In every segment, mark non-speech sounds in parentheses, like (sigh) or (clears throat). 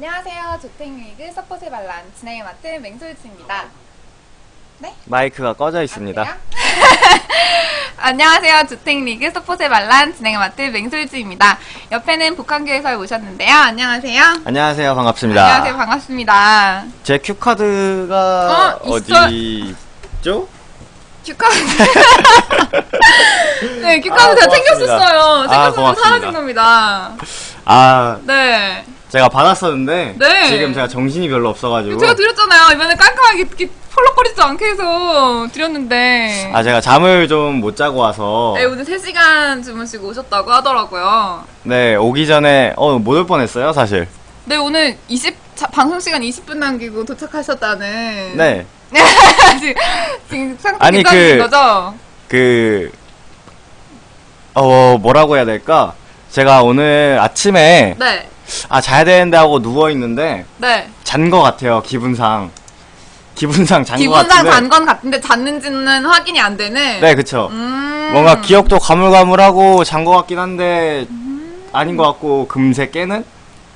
안녕하세요. 조탱리그 서포트 반란 진행을 맡은 맹솔지입니다. 네? 마이크가 꺼져 있습니다. 안 돼요? (laughs) 안녕하세요. 주택리그 서포트 반란 진행을 맡은 맹솔지입니다. 옆에는 복강기께서 오셨는데요. 안녕하세요. 안녕하세요. 반갑습니다. 안녕하세요. 반갑습니다. 제 cue card가 어, 있어. 어디 있죠? cue card. (laughs) 네, cue card 아, 제가. 챙겼었어요. 아, 챙겼었는데 고맙습니다. 사라진 겁니다. 아, 네. 제가 받았었는데 네. 지금 제가 정신이 별로 없어가지고 제가 드렸잖아요. 이번에 깔끔하게 펄럭거리지 않게 해서 드렸는데. 아 제가 잠을 좀 못 자고 와서 네, 오늘 3시간 주무시고 오셨다고 하더라고요. 네 오기 전에 어못 올 뻔했어요 사실. 네, 오늘 20, 자, 방송 시간 20분 남기고 도착하셨다는. 네. (laughs) 지금, 지금 상태 아니, 그- 거죠? 그, 어, 뭐라고 해야 될까? 제가 오늘 아침에, 네. 아, 자야 되는데 하고 누워 있는데, 네. 잔 거 같아요, 기분상. 기분상 잔거 기분상 같은데. 잔건 같은데 잤는지는 확인이 안 되는. 네, 그쵸. 음. 뭔가 기억도 가물가물하고 잔 거 같긴 한데, 아닌 것 같고, 금세 깨는?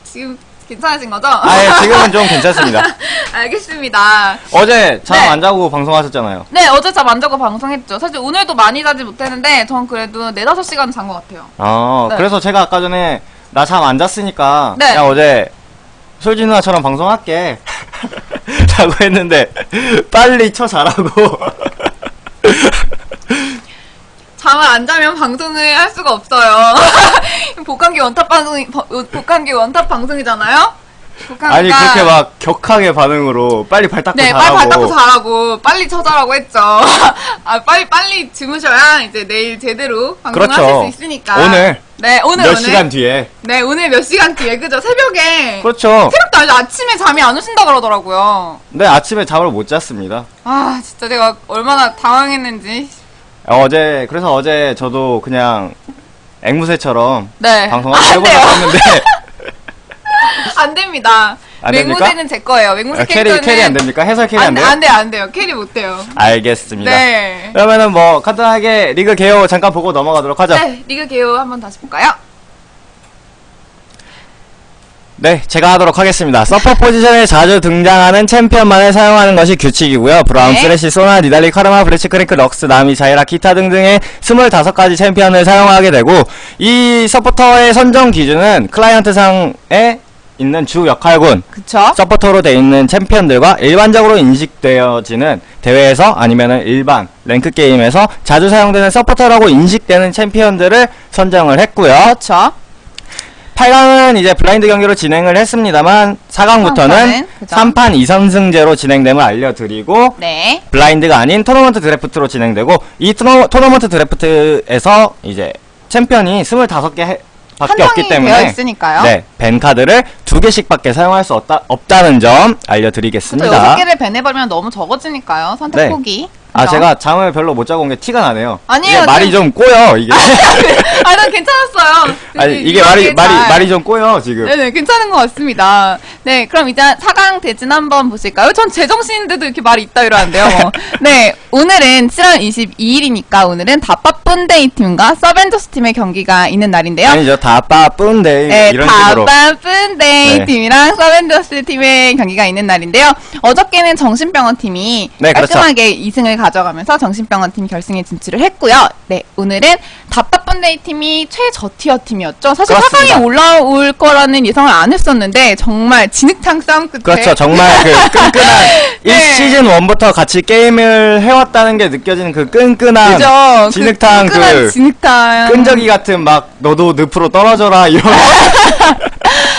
지금 괜찮으신 거죠? 아, 예, 지금은 좀 괜찮습니다. (laughs) 알겠습니다. 어제 잠 네. 안 자고 방송하셨잖아요. 네, 어제 잠 안 자고 방송했죠. 사실 오늘도 많이 자지 못했는데, 전 그래도 4, 5시간 잔 것 같아요. 어, 네. 그래서 제가 아까 전에, 나 잠 안 잤으니까, 네. 그냥 어제, 솔지 누나처럼 방송할게. (laughs) 라고 했는데, 빨리 쳐 자라고. (laughs) 잠을 안 자면 방송을 할 수가 없어요. (laughs) 복강기 원탑 방송이, 버- 복강기 원탑 방송이잖아요? 복강기가 아니, 그렇게 막 격하게 반응으로, 빨리 발 닦고 네, 자라고. 빨리 발 닦고 자라고, 빨리 쳐자라고 했죠. (laughs) 아, 빨리, 빨리 주무셔야 이제 내일 제대로 방송을 그렇죠. 수 있으니까. 오늘. 네, 오늘, 몇 오늘. 시간 뒤에. 네, 오늘 몇 시간 뒤에, 그죠? 새벽에. 그렇죠. 새벽도 아니죠. 아침에 잠이 안 오신다 그러더라고요. 네, 아침에 잠을 못 잤습니다. 아, 진짜 내가 얼마나 당황했는지. 어제, 그래서 어제 저도 그냥, 앵무새처럼, 네. 해보려고 돼요. 했는데, (laughs) (laughs) 안 됩니다. 안? 맹무새는 제 거예요. 맹무새 아, 캐리, 캐릭터는 carry 안 됩니까? 해설 carry 안, 안, 돼요? 안 돼요, 안 돼요. carry 못 돼요. 알겠습니다. 네. 그러면은 뭐 간단하게 리그 개요 잠깐 보고 넘어가도록 하죠. 네. 네, 리그 개요 한번 다시 볼까요? 제가 하도록 하겠습니다. 서폿 포지션에 자주 등장하는 챔피언만을 사용하는 것이 규칙이고요. 브라움, 네. 쓰레쉬, 소나, 니달리, 카르마, 블리츠크랭크, 럭스, 나미, 자이라, 기타 등등의 25가지 챔피언을 사용하게 되고 이 서포터의 선정 기준은 클라이언트상에 있는 주 역할군 그쵸? 서포터로 돼 있는 챔피언들과 일반적으로 인식되어지는 대회에서 아니면은 일반 랭크 게임에서 자주 사용되는 서포터라고 인식되는 챔피언들을 선정을 했고요. 그렇죠. 8강은 이제 블라인드 경기로 진행을 했습니다만 4강부터는 삼판은, 그죠? 3판 2선승제로 진행됨을 알려드리고 네. 블라인드가 아닌 토너먼트 드래프트로 진행되고 이 토너, 토너먼트 드래프트에서 이제 챔피언이 25개 밖에 없기 때문에 되어 있으니까요. 네, 벤 카드를 두 개씩밖에 사용할 수 없다, 없다는 점또 알려드리겠습니다. 여섯 개를 배내버리면 너무 적어지니까요. 선택 네. 폭이. 아? 제가 잠을 별로 못 자고 온 게 티가 나네요. 아니에요, 이게 말이 좀 꼬여, 이게. 아, (laughs) 난 괜찮았어요. 아니, 이게 말이, 말이, 잘. 말이 좀 꼬여, 지금. 네네, 괜찮은 것 같습니다. 네, 그럼 이제 4강 대진 한번 보실까요? 전 제정신인데도 이렇게 말이 있다 이러는데요. 뭐. 네, 오늘은 7월 22일이니까 오늘은 다빠쁜데이 팀과 서벤져스 팀의 경기가 있는 날인데요. 아니죠, 다 빠쁜데, 네, 이런 식으로. 다빠쁜데이 네. 팀이랑 서벤져스 팀의 경기가 있는 날인데요. 어저께는 정신병원 팀이 네, 그렇죠. 깔끔하게 2승을 가져가면서 정신병원 팀 결승에 진출을 했고요. 네, 오늘은 다빠쁜데이 팀이 최저tier 팀이었죠. 사실 그렇습니다. 4강에 올라올 거라는 예상을 안 했었는데 정말 진흙탕 싸움 끝에 그렇죠. 정말 그 (laughs) 끈끈한 네. 1시즌 1부터 같이 게임을 해왔다는 게 느껴지는 그 끈끈한 그죠? 진흙탕 그, 끈끈한 그 진흙탕 끈적이 같은 막 너도 늪으로 떨어져라 이런 (laughs)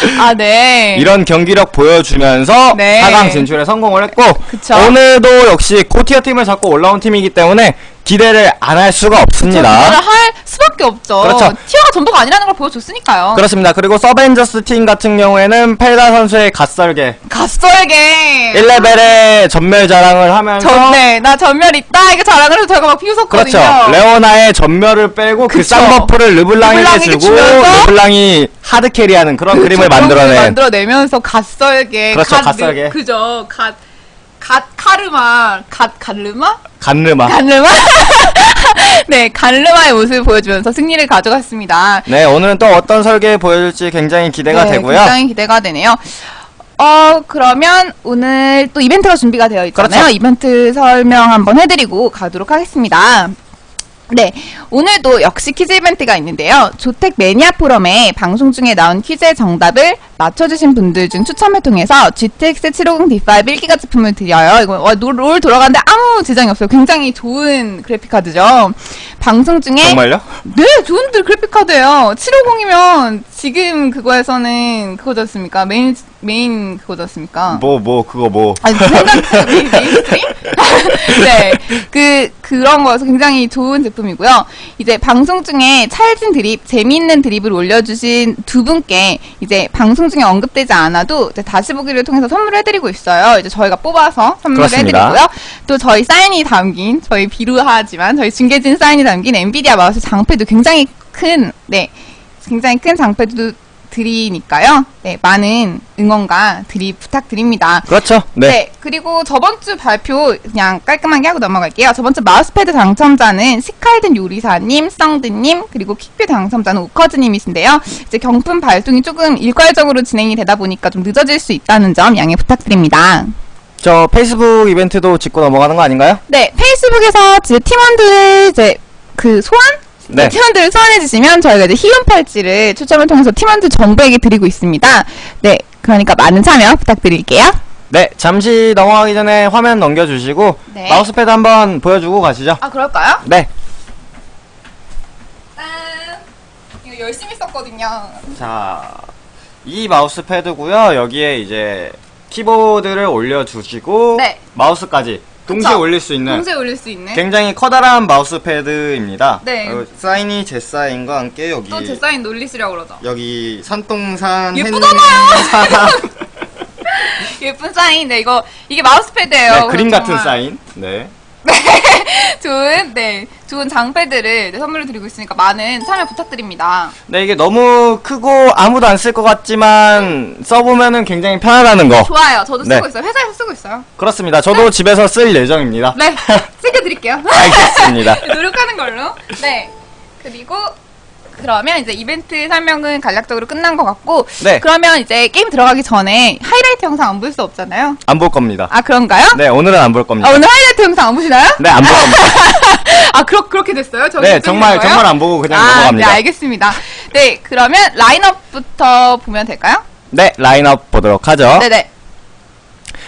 (laughs) 아, 네. 이런 경기력 보여주면서 네. 4강 진출에 성공을 했고 그쵸. 오늘도 역시 고티어 팀을 잡고 올라온 팀이기 때문에 기대를 안 할 수가 저 없습니다. 이거를 할 수밖에 없죠. 그렇죠. 티어가 전부가 아니라는 걸 보여줬으니까요. 그렇습니다. 그리고 서벤져스 팀 같은 경우에는 펠다 선수의 갓설계 god설계. 1레벨의 점멸 자랑을 하면서 전네 나 점멸 있다 이거 자랑을 해서 저희가 막 비웃었거든요. 그렇죠. 레오나의 점멸을 빼고 그 그쵸. 쌍buff를 르블랑에게 주고 르블랑이 hard carry하는 그런 그림을 그런 그림을 만들어낸 만들어내면서 god설계. 그렇죠, god- god설계. 그죠. god, god 카르마. god 갈르마? 간르마. 갈르마? (laughs) 네, 갈르마의 모습을 보여주면서 승리를 가져갔습니다. 네, 오늘은 또 어떤 설계 보여줄지 굉장히 기대가 네, 되고요. 굉장히 기대가 되네요. 어, 그러면 오늘 또 이벤트가 준비가 되어 있잖아요. 그렇죠. 이벤트 설명 한번 해드리고 가도록 하겠습니다. 네, 오늘도 역시 퀴즈 이벤트가 있는데요. 조택 매니아 포럼에 방송 중에 나온 퀴즈의 정답을 맞춰주신 분들 중 추첨을 통해서 GTX 750D5 1기가 제품을 드려요. 이거 와, 롤, 롤 돌아가는데 아무 지장이 없어요. 굉장히 좋은 그래픽 카드죠. 방송 중에 정말요? 네, 좋은들 그래픽 카드예요. 750이면 지금 그거에서는 그거지 않습니까? 메인 메인 그거지 않습니까? 뭐 뭐 그거 뭐 아니 생각 (laughs) 메인 mainstream? (laughs) 네, 그 그런 거여서 굉장히 좋은 제품이고요. 이제 방송 중에 찰진 드립, 재미있는 드립을 올려주신 두 분께 이제 방송 중에 언급되지 않아도 다시 보기를 통해서 선물을 해드리고 있어요. 이제 저희가 뽑아서 선물을 그렇습니다. 해드리고요. 또 저희 사인이 담긴 저희 비루하지만 저희 중계진 사인이 담긴 엔비디아 마우스 장패드 굉장히 큰 네. 굉장히 큰 장패드 드리니까요. 네, 많은 응원과 드립 부탁드립니다. 그렇죠. 네. 네. 그리고 저번 주 발표 그냥 깔끔하게 하고 넘어갈게요. 저번 주 마우스패드 당첨자는 시칼든 요리사님, 썽드님, 그리고 킥뷰 당첨자는 우커즈님이신데요. 이제 경품 발송이 조금 일괄적으로 진행이 되다 보니까 좀 늦어질 수 있다는 점 양해 부탁드립니다. 저 페이스북 이벤트도 짚고 넘어가는 거 아닌가요? 네, 페이스북에서 이제 팀원들 이제 그 소환? 네. 팀원들을 소환해주시면 저희가 이제 희귀 팔찌를 추첨을 통해서 팀원들 전부에게 드리고 있습니다. 네, 그러니까 많은 참여 부탁드릴게요. 네, 잠시 넘어가기 전에 화면 넘겨주시고 네. 마우스패드 한번 보여주고 가시죠. 아, 그럴까요? 네. 짠! 이거 열심히 썼거든요. 자, 이 마우스패드고요. 여기에 이제 키보드를 올려주시고 네. 마우스까지 동시에 그쵸? 올릴 수 있는 동시에 올릴 수 있는. 굉장히 커다란 마우스 패드입니다. 네. 어, 사인이 제 사인과 함께 여기 또 제 사인 놀리시려고 그러죠. 여기 산동산 예쁘잖아요. (laughs) 예쁜 사인. 네, 이거 이게 마우스 패드예요. 네, 그림 같은 정말 사인. 네. (laughs) 좋은 네, 좋은 네, 선물로 드리고 있으니까 많은 참여 부탁드립니다. 네, 이게 너무 크고 아무도 안 쓸 것 같지만 써보면은 굉장히 편하다는 거. 좋아요. 저도 쓰고 네. 있어요. 회사에서 쓰고 있어요. 그렇습니다. 저도 집에서 쓸 예정입니다. 네, (laughs) 챙겨드릴게요. (laughs) 알겠습니다. 노력하는 걸로. 네. 그리고 그러면 이제 이벤트 설명은 간략적으로 끝난 것 같고 네. 그러면 이제 게임 들어가기 전에 하이라이트 영상 안 볼 수 없잖아요. 안 볼 겁니다. 아 그런가요? 네, 오늘은 안 볼 겁니다. 아 오늘 하이라이트 영상 안 보시나요? 네, 안 볼 겁니다. (laughs) 아 그렇 그렇게 됐어요? 네, 정말 거예요? 정말 안 보고 그냥 아, 넘어갑니다. 네 알겠습니다. 네 그러면 라인업부터 보면 될까요? 네, 라인업 보도록 하죠. 네네.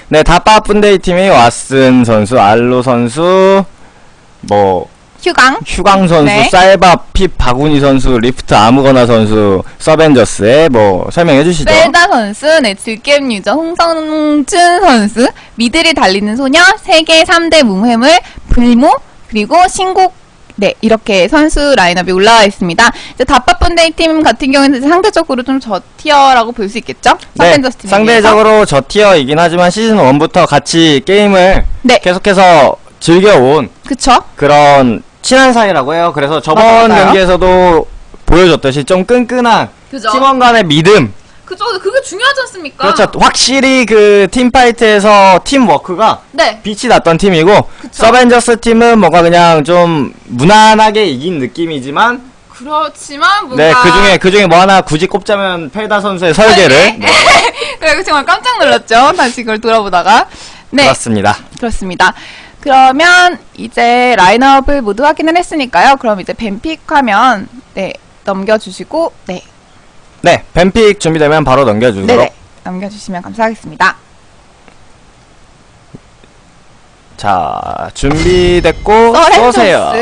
네, 다빠 분데이 팀이 왓슨 선수, 알로 선수, 뭐 휴강. 휴강 선수, 네. 쌀밥, 핍, 바구니 선수, 리프트 아무거나 선수, 서벤져스의 뭐 설명해 주시죠. 셀다 선수, 네, 즐겜 유저 홍성준 선수, 미드를 달리는 소녀, 세계 3대 무회물, 불모, 그리고 신곡, 네, 이렇게 선수 라인업이 올라와 있습니다. 이제 다빠펀데이 팀 같은 경우에는 상대적으로 좀 저티어라고 볼 수 있겠죠? 네. 상대적으로 저 티어이긴 하지만 시즌 1부터 같이 게임을 네. 계속해서 즐겨온 그쵸? 그런 친한 사이라고 해요. 그래서 저번 맞아요, 맞아요. 경기에서도 보여줬듯이 좀 끈끈한 그죠? 팀원 간의 믿음. 그죠? 그게 중요하지 않습니까? 그렇죠. 확실히 그 팀파이트에서 팀워크가 네. 빛이 났던 팀이고 그쵸. 서벤져스 팀은 뭔가 그냥 좀 무난하게 이긴 느낌이지만 그렇지만 뭔가 네 그중에 그중에 뭐 하나 굳이 꼽자면 펠다 선수의 설계를 네, (laughs) 그래 정말 깜짝 놀랐죠. 다시 그걸 돌아보다가 네 그렇습니다. 그렇습니다. 그러면 이제 라인업을 모두 확인을 했으니까요. 그럼 이제 뱀픽하면 네 넘겨주시고 네 네 뱀픽 준비되면 바로 넘겨주도록 네네 넘겨주시면 감사하겠습니다. 자 준비됐고 서렌토스. 쏘세요.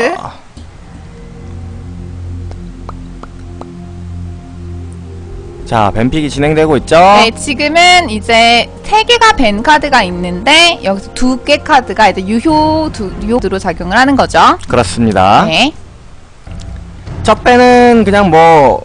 자 뱀픽이 진행되고 있죠. 네 지금은 이제 세 개가 벤 카드가 있는데 여기서 두개 카드가 이제 유효 두 유효로 작용을 하는 거죠. 그렇습니다. 네. 첫 배는 그냥 뭐,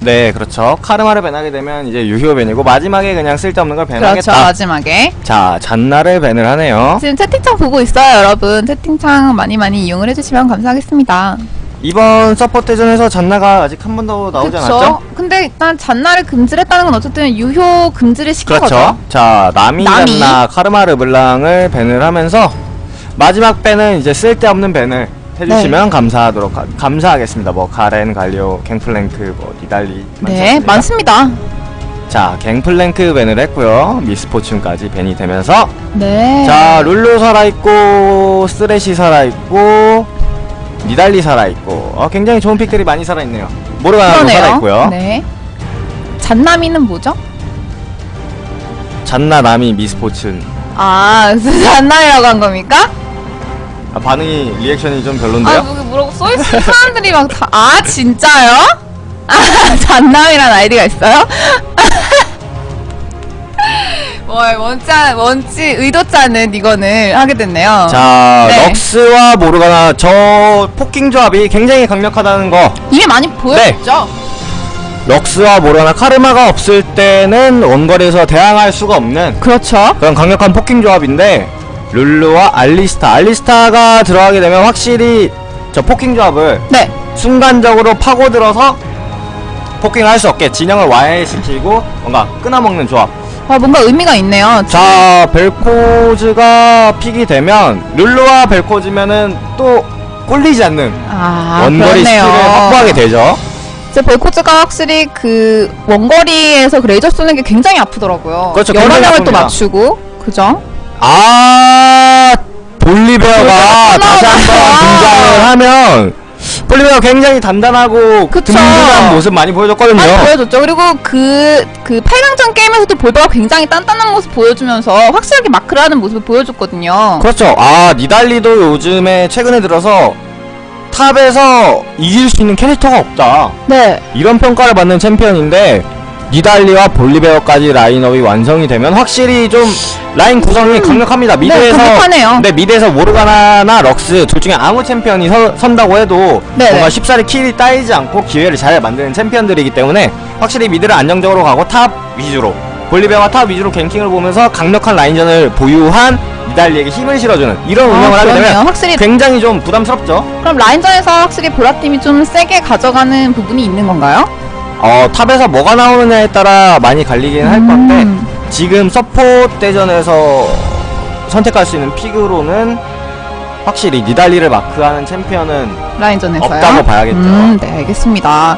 네, 그렇죠. 카르마를 밴하게 되면 이제 유효 밴이고, 마지막에 그냥 쓸데없는 걸 그렇죠 밴하겠다. 마지막에 자, 잔나를 밴을 하네요. 지금 채팅창 보고 있어요 여러분 채팅창 많이 많이 이용을 해주시면 감사하겠습니다. 이번 서포트전에서 잔나가 아직 한 번도 나오지 그쵸? 않았죠? 근데 일단 잔나를 금지했다는 건 어쨌든 유효 금지를 시킨 그렇죠. 거죠. 자, 나미 나미. 잔나, 카르마 르 블랑을 밴을 하면서, 마지막 ban은 이제 쓸데없는 ban을 해주시면 네. 감사하도록, 하, 감사하겠습니다. 뭐, 가렌, 갈리오, 갱플랭크, 뭐, 니달리. 네, 많습니다. 많습니다. 자 갱플랭크 ban을 했고요 미스포춘까지 ban이 되면서 네. 자 룰루 살아있고 쓰레시 살아있고 니달리 살아있고 어, 굉장히 좋은 pick들이 많이 살아있네요 모르가나도. 살아있고요 네. 잔나미는 뭐죠? 잔나 나미 미스포춘 아, 잔나미라고 한 겁니까? 아, 반응이 리액션이 좀 별론데요 아, 뭐, 뭐라고 써있어. 사람들이 막 다, 아, 진짜요? (laughs) 아, 잔나미란 아이디가 있어요? (laughs) 뭐, 원치, 않- 원치, 않은 이거는 하게 됐네요. 자 네. 럭스와 모르가나 저 poking 조합이 굉장히 강력하다는 거 이미 많이 보여줬죠? 럭스와 모르가나 카르마가 없을 때는 원거리에서 대항할 수가 없는 그렇죠. 그런 강력한 poking 조합인데 룰루와 알리스타 알리스타가 들어가게 되면 확실히 저 poking 조합을 네. 순간적으로 파고들어서 poking을 할 수 없게 진영을 와해시키고 뭔가 끊어먹는 조합 아, 뭔가 의미가 있네요. 자 벨코즈가 pick이 되면 룰루와 벨코즈면은 또 꿀리지 않는 아, 원거리. 스킬을 확보하게 되죠 이제 벨코즈가 확실히 그 원거리에서 그 레이저 쏘는 게 굉장히 아프더라고요. 그렇죠, 여러 명을 또. 맞추고, 그죠? 아 볼리베어가 다시 한번. 등장을 하면 볼리베어 굉장히 단단하고 그쵸. 든든한 모습 많이 보여줬거든요 많이 보여줬죠. 그리고 그, 그 8강전 게임에서도 볼베가 굉장히 단단한 모습 보여주면서 확실하게 마크를 하는 모습을 보여줬거든요. 그렇죠 아 니달리도 요즘에 최근에 들어서 top에서 이길 수 있는 캐릭터가 없다 네. 이런 평가를 받는 챔피언인데 니달리와 볼리베어까지 라인업이 완성이 되면 확실히 좀 라인 구성이 강력합니다. mid에서 음. 강력하네요. 네, mid에서 모르가나나 럭스 둘 중에 아무 챔피언이 서, 선다고 해도 네네. 뭔가 쉽사리 kill이 따이지 않고 기회를 잘 만드는 챔피언들이기 때문에 확실히 mid를 안정적으로 가고 top 위주로 볼리베어와 top 위주로 ganking을 보면서 강력한 라인전을 보유한 니달리에게 힘을 실어주는 이런 아, 운영을 하게 그러네요. 되면 확실히 굉장히 좀 부담스럽죠. 그럼 라인전에서 확실히 보라팀이 좀 세게 가져가는 부분이 있는 건가요? 어 top에서 뭐가 나오느냐에 따라 많이 갈리긴 할 건데 음. 지금 서포트 대전에서 선택할 수 있는 pick으로는 확실히 니달리를 마크하는 챔피언은 라인전에서요? 없다고 봐야겠죠. 음, 네, 알겠습니다.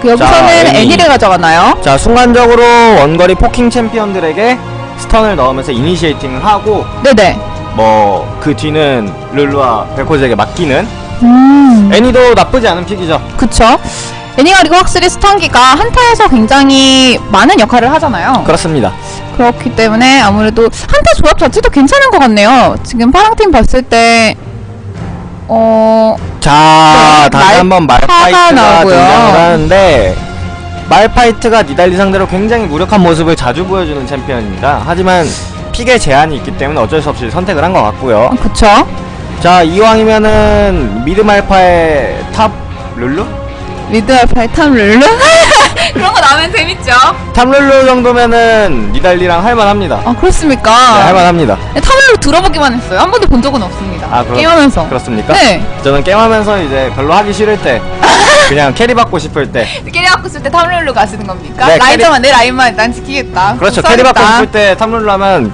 그 여기서는 자, 애니. 애니를 가져가나요? 자 순간적으로 원거리 poking 챔피언들에게 stun을 넣으면서 initiating을 하고 네네. 뭐 그 뒤는 룰루와 벨코즈에게 맡기는 음, 애니도 나쁘지 않은 pick이죠. 그쵸. 애니가 확실히 stun기가 한타에서 굉장히 많은 역할을 하잖아요. 그렇습니다. 그렇기 때문에 아무래도 한타 조합 자체도 괜찮은 것 같네요. 지금 파랑팀 봤을 때, 어, 자 네, 다시 말- 한번 말파이트가 나오고요. 등장을 하는데 말파이트가 니달리 상대로 굉장히 무력한 모습을 자주 보여주는 챔피언입니다. 하지만 pick에 제한이 있기 때문에 어쩔 수 없이 선택을 한 것 같고요. 어, 그쵸. 자 이왕이면은 mid 말파의 top 룰루? mid 말파의 top 룰루? 그런 거 나오면 재밌죠? top 룰루 정도면은 니달리랑 할만합니다. 아, 그렇습니까? 네, 할만합니다. 네, top 룰루 들어보기만 했어요. 한 번도 본 적은 없습니다. 아, 그렇- 게임하면서. 그렇습니까? 네. 저는 게임하면서 이제 별로 하기 싫을 때 (laughs) 그냥 carry 받고 싶을 때 carry 받고 싶을 때 top 룰루 가시는 겁니까? 네, 라인전만 내 라인만 난 지키겠다. 그렇죠 뭐 carry 받고. 싶을 때 top 룰루 하면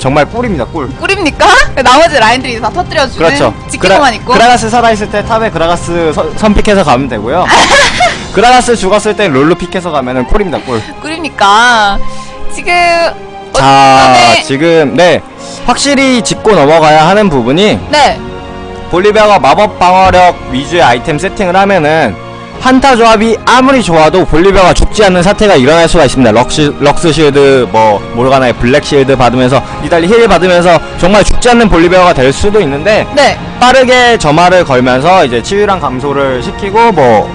정말 꿀입니다 꿀. 꿀입니까? (laughs) 나머지 라인들이 다 터뜨려주는 그렇죠. 지키고만 있고. 그라가스 살아있을 때 top에 그라가스 선, 선pick해서 가면 되고요. (laughs) 그라가스 죽었을 때 룰루 pick해서 가면은 꿀입니다, 꿀. 꿀입니까? 지금 자, 어떤 지금, 네. 확실히 짚고 넘어가야 하는 부분이 네. 볼리베어가 마법 방어력 위주의 아이템 세팅을 하면은 한타 조합이 아무리 좋아도 볼리베어가 죽지 않는 사태가 일어날 수가 있습니다. 럭시, 럭스 shield, 뭐, 모르가나의 black shield 받으면서, 니달리 heal 받으면서 정말 죽지 않는 볼리베어가 될 수도 있는데, 네. 빠르게 점화를 걸면서 이제 치유랑 감소를 시키고 뭐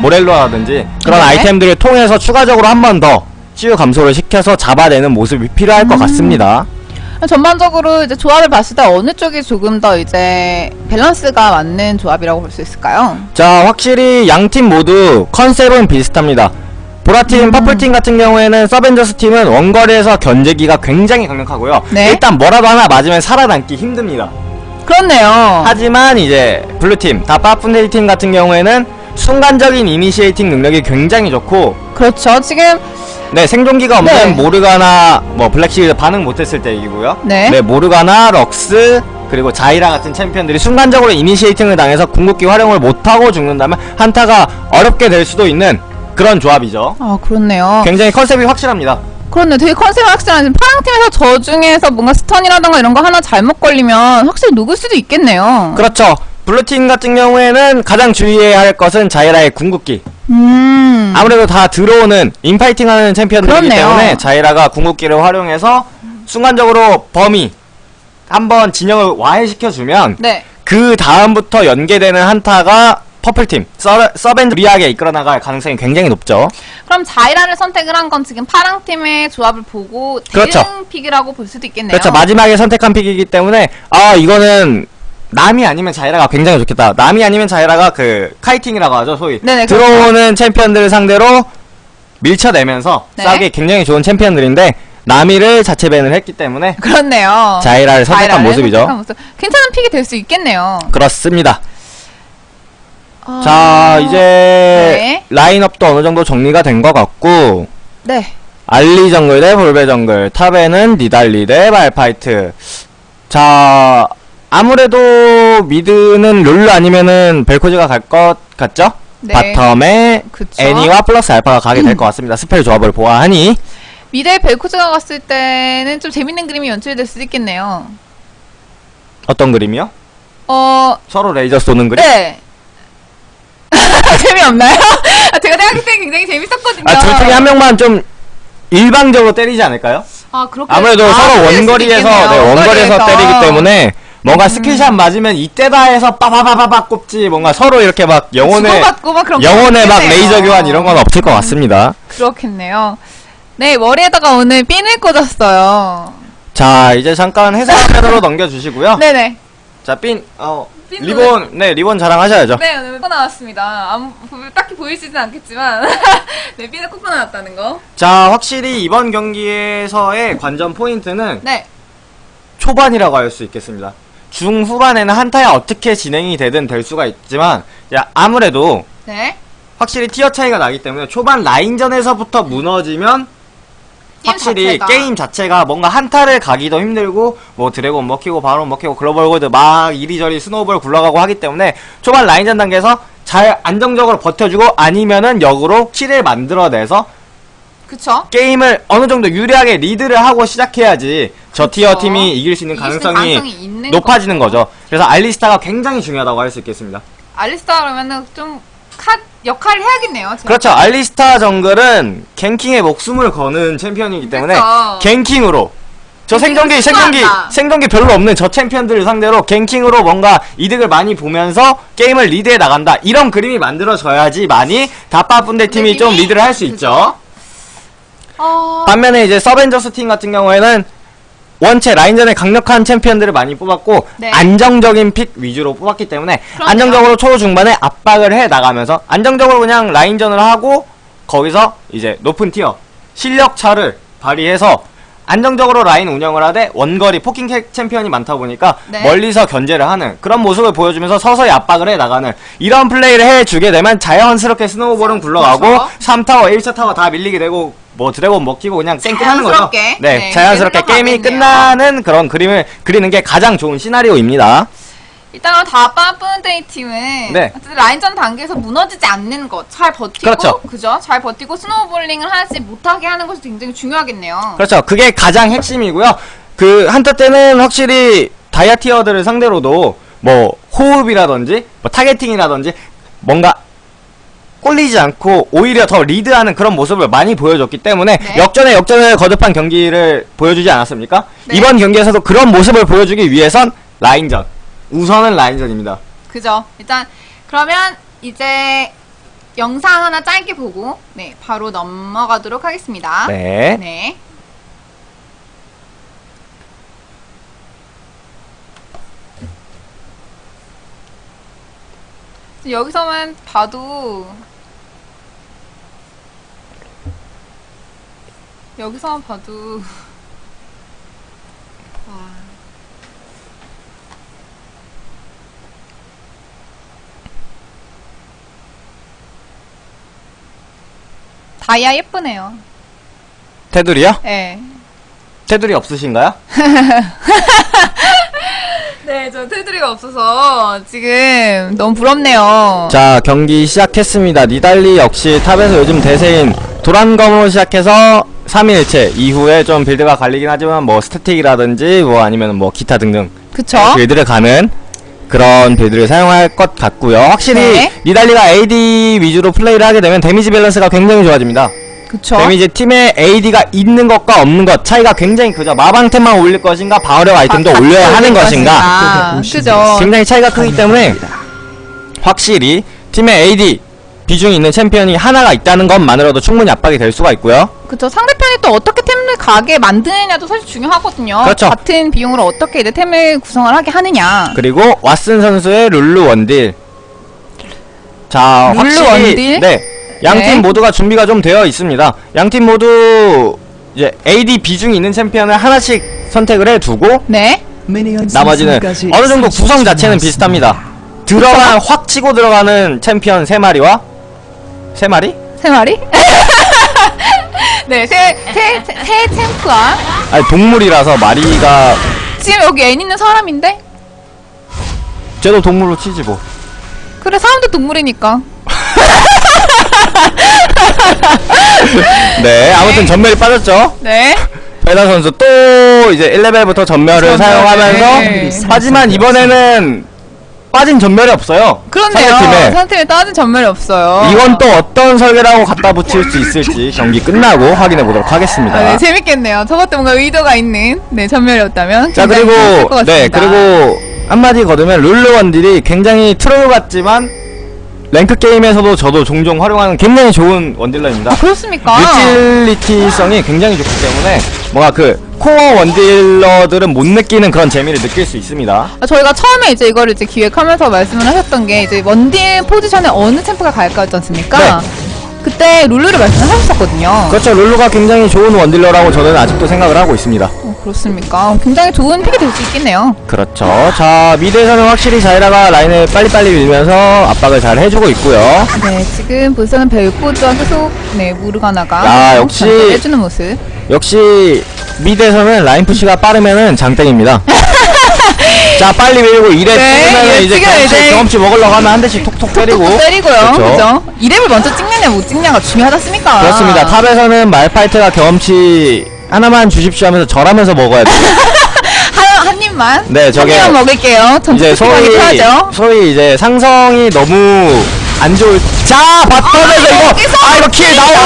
모렐로라든지 그런 네. 아이템들을 통해서 추가적으로 한 번 더 치유 감소를 시켜서 잡아내는 모습이 필요할 음. 것 같습니다. 전반적으로 이제 조합을 봤을 때 어느 쪽이 조금 더 이제 밸런스가 맞는 조합이라고 볼 수 있을까요? 자, 확실히 양 팀 모두 컨셉은 비슷합니다. 보라팀, 음. purple팀 같은 경우에는 서벤져스 팀은 원거리에서 견제기가 굉장히 강력하고요. 네. 일단 뭐라도 하나 맞으면 살아남기 힘듭니다. 그렇네요. 하지만 이제 블루팀, 다 빠푼데이팀 같은 경우에는 순간적인 initiating 능력이 굉장히 좋고 그렇죠. 지금 네 생존기가 없는 네. 모르가나 뭐 black shield 반응 못했을 때 이기고요 네. 모르가나 럭스 그리고 자이라 같은 챔피언들이 순간적으로 initiating을 당해서 궁극기 활용을 못하고 죽는다면 한타가 어렵게 될 수도 있는 그런 조합이죠. 아 그렇네요. 굉장히 컨셉이 확실합니다. 그렇네. 되게 컨셉이 확실한 지금 파랑 팀에서 저 중에서 뭔가 stun이라던가 이런 거 하나 잘못 걸리면 확실히 녹을 수도 있겠네요. 그렇죠. 블루팀 같은 경우에는 가장 주의해야 할 것은 자이라의 궁극기. 음. 아무래도 다 들어오는 인파이팅하는 챔피언들이기 그렇네요. 때문에 자이라가 궁극기를 활용해서 순간적으로 범위 한번 진영을 와해시켜주면 네. 그 다음부터 연계되는 한타가 purple팀 서, 서벤져스 유리하게 이끌어 나갈 가능성이 굉장히 높죠. 그럼 자이라를 선택을 한 건 지금 파랑 팀의 조합을 보고 대응 그렇죠. pick이라고 볼 수도 있겠네요. 그렇죠. 마지막에 선택한 픽이기 때문에 아 이거는 남이 아니면 자이라가 굉장히 좋겠다. 남이 아니면 자이라가 그 카이팅이라고 하죠, 소위. 네네, 그렇죠. 들어오는 챔피언들을 상대로 밀쳐내면서 네. 싸우기 굉장히 좋은 챔피언들인데 남이를 자체 밴을 했기 때문에 그렇네요. 자이라를 선택한 자이라를 모습이죠. 선택한 모습. 괜찮은 픽이 될 수 있겠네요. 그렇습니다. 아, 자 이제 네. 라인업도 어느 정도 정리가 된 것 같고 네. 알리 정글 대 볼베 정글 top에는 니달리 대 말파이트 자 아무래도 mid는 룰루 아니면은 벨코즈가 갈 것 같죠? 네. bottom에 그쵸. 애니와 플러스 알파가 가게 될 것 같습니다 spell 조합을 보아하니 mid에 벨코즈가 갔을 때는 좀 재밌는 그림이 연출될 수도 있겠네요. 어떤 그림이요? 어, 서로 레이저 쏘는 그림? 네. (laughs) 재미없나요? 아, 제가 생각할 때 굉장히 재밌었거든요. 아, 둘 중에 한 명만 좀 일방적으로 때리지 않을까요? 아, 그렇게. 아무래도 아, 서로 원거리에서. 네, 원거리에서 원거리에서. 때리기 때문에 뭔가 음. skill shot 맞으면 이때다 해서 빠바바바바 꼽지 뭔가 서로 이렇게 막 영혼의 막 영혼의 막. 레이저 교환 이런 건 없을 것 같습니다. 그렇겠네요. 네, 머리에다가 오늘 핀을 꽂았어요. 자 이제 잠깐 화면으로 (laughs) 넘겨주시고요. 네네. 자 핀 어, 핀 리본 네 리본 자랑하셔야죠. 네, 오늘 꽂아 나왔습니다. 아무, 딱히 보이시진 않겠지만. (laughs) 네, 핀을 꽂아 나왔다는 거. 자 확실히 이번 경기에서의 관전 포인트는 네. 초반이라고 할 수 있겠습니다. 중후반에는 한타에 어떻게 진행이 되든 될 수가 있지만 야 아무래도 네. 확실히 tier 차이가 나기 때문에 초반 라인전에서부터 무너지면 게임 확실히 자체가. 게임 자체가 뭔가 한타를 가기도 힘들고 뭐 드래곤 먹히고 바론 먹히고 global gold 막 이리저리 snowball 굴러가고 하기 때문에 초반 라인전 단계에서 잘 안정적으로 버텨주고 아니면은 역으로 kill을 만들어내서 그쵸? 게임을 어느 정도 유리하게 리드를 하고 시작해야지 저 그쵸. tier 팀이 이길 수 있는 이길 수 있는 가능성이 가능성이 있는 높아지는 거죠. 그래서 알리스타가 굉장히 중요하다고 할 수 있겠습니다. 알리스타 그러면은 좀 카, 역할을 해야겠네요. 그렇죠. 알리스타 정글은 ganking에 목숨을 거는 챔피언이기 때문에 그쵸. ganking으로 저 생존기 수호한다. 생존기 별로 없는 저 챔피언들을 상대로 ganking으로 뭔가 이득을 많이 보면서 게임을 리드해 나간다. 이런 그림이 만들어져야지 많이 다빠 분대 팀이 좀? 리드를 할 수 있죠. 어... 반면에 이제 서벤져스 팀 같은 경우에는 원체 라인전에 강력한 챔피언들을 많이 뽑았고 네. 안정적인 pick 위주로 뽑았기 때문에 그럼요. 안정적으로 초중반에 압박을 해 나가면서 안정적으로 그냥 라인전을 하고 거기서 이제 높은 tier 실력 차를 발휘해서 안정적으로 라인 운영을 하되 원거리 poking 캐- 챔피언이 많다 보니까 네. 멀리서 견제를 하는 그런 모습을 보여주면서 서서히 압박을 해 나가는 이런 플레이를 해주게 되면 자연스럽게 snowball은 굴러가고 그렇죠. 3타워 1차 타워 다 밀리게 되고 뭐 드래곤 먹히고 그냥 쌩 끝나는 거죠. 네, 네, 자연스럽게 게임이. 끝나는 그런 그림을 그리는 게 가장 좋은 시나리오입니다. 일단 그럼 다빠 뿌는데이 팀은 네. 라인전 단계에서 무너지지 않는 것, 잘 버티고 그렇죠. 그죠? 잘 버티고 snowballing을 하지 못하게 하는 것이 굉장히 중요하겠네요. 그렇죠. 그게 가장 핵심이고요. 그 한타 때는 확실히 다이아 tier들을 상대로도 뭐 호흡이라든지 뭐 targeting이라든지 뭔가 꿀리지 않고 오히려 더 리드하는 그런 모습을 많이 보여줬기 때문에 네. 역전에 역전을 거듭한 경기를 보여주지 않았습니까? 네. 이번 경기에서도 그런 모습을 보여주기 위해선 라인전 우선은 라인전입니다. 그죠? 일단 그러면 이제 영상 하나 짧게 보고 네 바로 넘어가도록 하겠습니다. 네. 네. 여기서만 봐도 여기서만 봐도 와. 다이아 예쁘네요. 테두리요? 네. 테두리 없으신가요? 네. (laughs) 네, 저 테두리가 없어서 지금 너무 부럽네요. 자 경기 시작했습니다 니달리 역시 top에서 요즘 대세인 도란검으로 시작해서 3일체 이후에 좀 build가 갈리긴 하지만 뭐 스태틱이라든지 뭐 아니면 뭐 기타 등등 그쵸? build를 가는 그런 build를 사용할 것 같고요 확실히 네. 니달리가 AD 위주로 플레이를 하게 되면 데미지 밸런스가 굉장히 좋아집니다 그쵸? 데미지 팀에 AD가 있는 것과 없는 것 차이가 굉장히 크죠 마방템만 올릴 것인가 방어력 아이템도 아, 올려야 같이 하는 올릴 것인가 아, 그죠? 굉장히 차이가 크기 때문에 확실히 팀에 AD 비중이 있는 챔피언이 하나가 있다는 것만으로도 충분히 압박이 될 수가 있고요. 그쵸? 상대편이 또 어떻게 템을 가게 만드느냐도 사실 중요하거든요. 그렇죠. 같은 비용으로 어떻게 이제 템을 구성을 하게 하느냐. 그리고 왓슨 선수의 룰루 원딜. 자, 룰루 확실히 원딜? 네. 양팀 네. 모두가 준비가 좀 되어 있습니다. 양팀 모두 이제 AD 비중이 있는 챔피언을 하나씩 선택을 해 두고 네. 나머지는 어느 정도 구성 자체는 비슷합니다. 들어간 확 치고 들어가는 챔피언 세 마리와 세 마리? 세 마리? (laughs) 네, 세, 세, 세, 세 챔프와 아니 동물이라서 마리가 지금 여기 애 있는 사람인데? 쟤도 동물로 치지 뭐. 그래, 사람도 동물이니까. (laughs) 네, 아무튼 전멸이 빠졌죠. 네. 베다 선수 또 이제 1레벨부터 전멸을 전멸, 사용하면서 네. 하지만 이번에는 빠진 전멸이 없어요. 그렇네요. 상대팀에. 상대팀에 따진 전멸이 없어요. 이건 또 어떤 설계라고 갖다 붙일 수 있을지 경기 끝나고 확인해 보도록 하겠습니다. 아, 네, 재밌겠네요. 저것도 뭔가 의도가 있는 네 점멸이었다면. 자 그리고 네. 그리고 한마디 거들면 룰루 원딜이 굉장히 트롤 같지만 랭크 게임에서도 저도 종종 활용하는 굉장히 좋은 원딜러입니다. 아, 그렇습니까? 유틸리티성이 굉장히 좋기 때문에 뭔가 그 코어 원딜러들은 못 느끼는 그런 재미를 느낄 수 있습니다. 아, 저희가 처음에 이제 이거를 이제 기획하면서 말씀을 하셨던 게 이제 원딜 포지션에 어느 챔프가 갈까였지 않습니까? 네. 그때 룰루를 말씀을 하셨었거든요. 그렇죠. 룰루가 굉장히 좋은 원딜러라고 저는 아직도 생각을 하고 있습니다. 어, 그렇습니까? 굉장히 좋은 pick이 될 수 있겠네요. 그렇죠. 자 mid에서는 확실히 자이라가 라인을 빨리빨리 밀면서 압박을 잘 해주고 있고요. 네, 지금 bot은 벨코즈와 계속 네 모르가나가 야, 계속 역시- 해주는 모습. 역시 mid에서는 라인 push가 빠르면은 장땡입니다. (laughs) 자 빨리 밀고 이렙 네, 찍으면 이제 경험치, 이제 경험치 먹으려고 하면 한 대씩 톡톡 때리고 때리고요. 그렇죠. 그죠? 이렙을 먼저 찍느냐 못 찍냐가 중요하지 않습니까? 그렇습니다. top에서는 말파이트가 경험치 하나만 주십시오 하면서 절하면서 먹어야 돼요. (laughs) 한, 한 입만. 네, 저게 한 입만 먹을게요. 전 이제 소위. 소위 이제 상성이 너무 안 좋을 자 bottom에서 이거 여기서 아 이거 kill 나오죠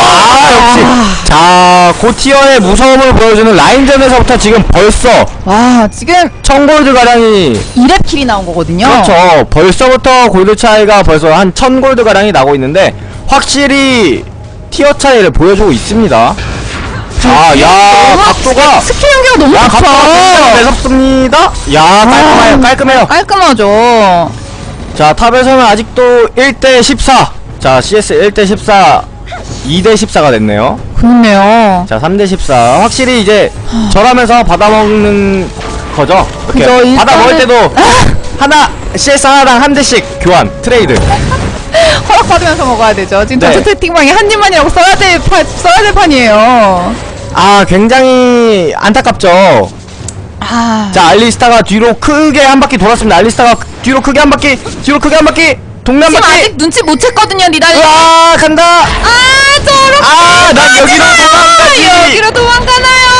아 역시 자 고tier의 무서움을 보여주는 라인전에서부터 지금 벌써 와, 지금 천골드 가량이 2렙 kill이 나온 거거든요. 그렇죠 벌써부터 골드 차이가 벌써 한 천 골드 가량이 나고 있는데 확실히 tier 차이를 보여주고 있습니다 자 야 각도가 스킬 연계가 너무 야 각도가 굉장히 좋죠. 매섭습니다 야 깔끔해요 깔끔해요 깔끔하죠. 자 top에서는 아직도 1대 14 자 CS 1대 14 2대 14가 됐네요 그렇네요. 자 3대 14 확실히 이제 절하면서 받아먹는 거죠 이렇게 그죠, 일단은- 받아먹을 때도 하나 CS 하나당 한 대씩 교환 트레이드 허락받으면서 먹어야 되죠. 지금 네. 전체 채팅방에 한 입만이라고 써야 될 판, 써야 될 판이에요. 아 굉장히 안타깝죠 아, 자 알리스타가 뒤로 크게 한 바퀴 돌았습니다 알리스타가 뒤로 크게 한 바퀴 뒤로 크게 한 바퀴 동네 한 지금 바퀴 아직 눈치 못 챘거든요, 니달리. 으아 간다 아, 저렇게. 아, 난 여기로 도망가지. 여기로 도망가나요?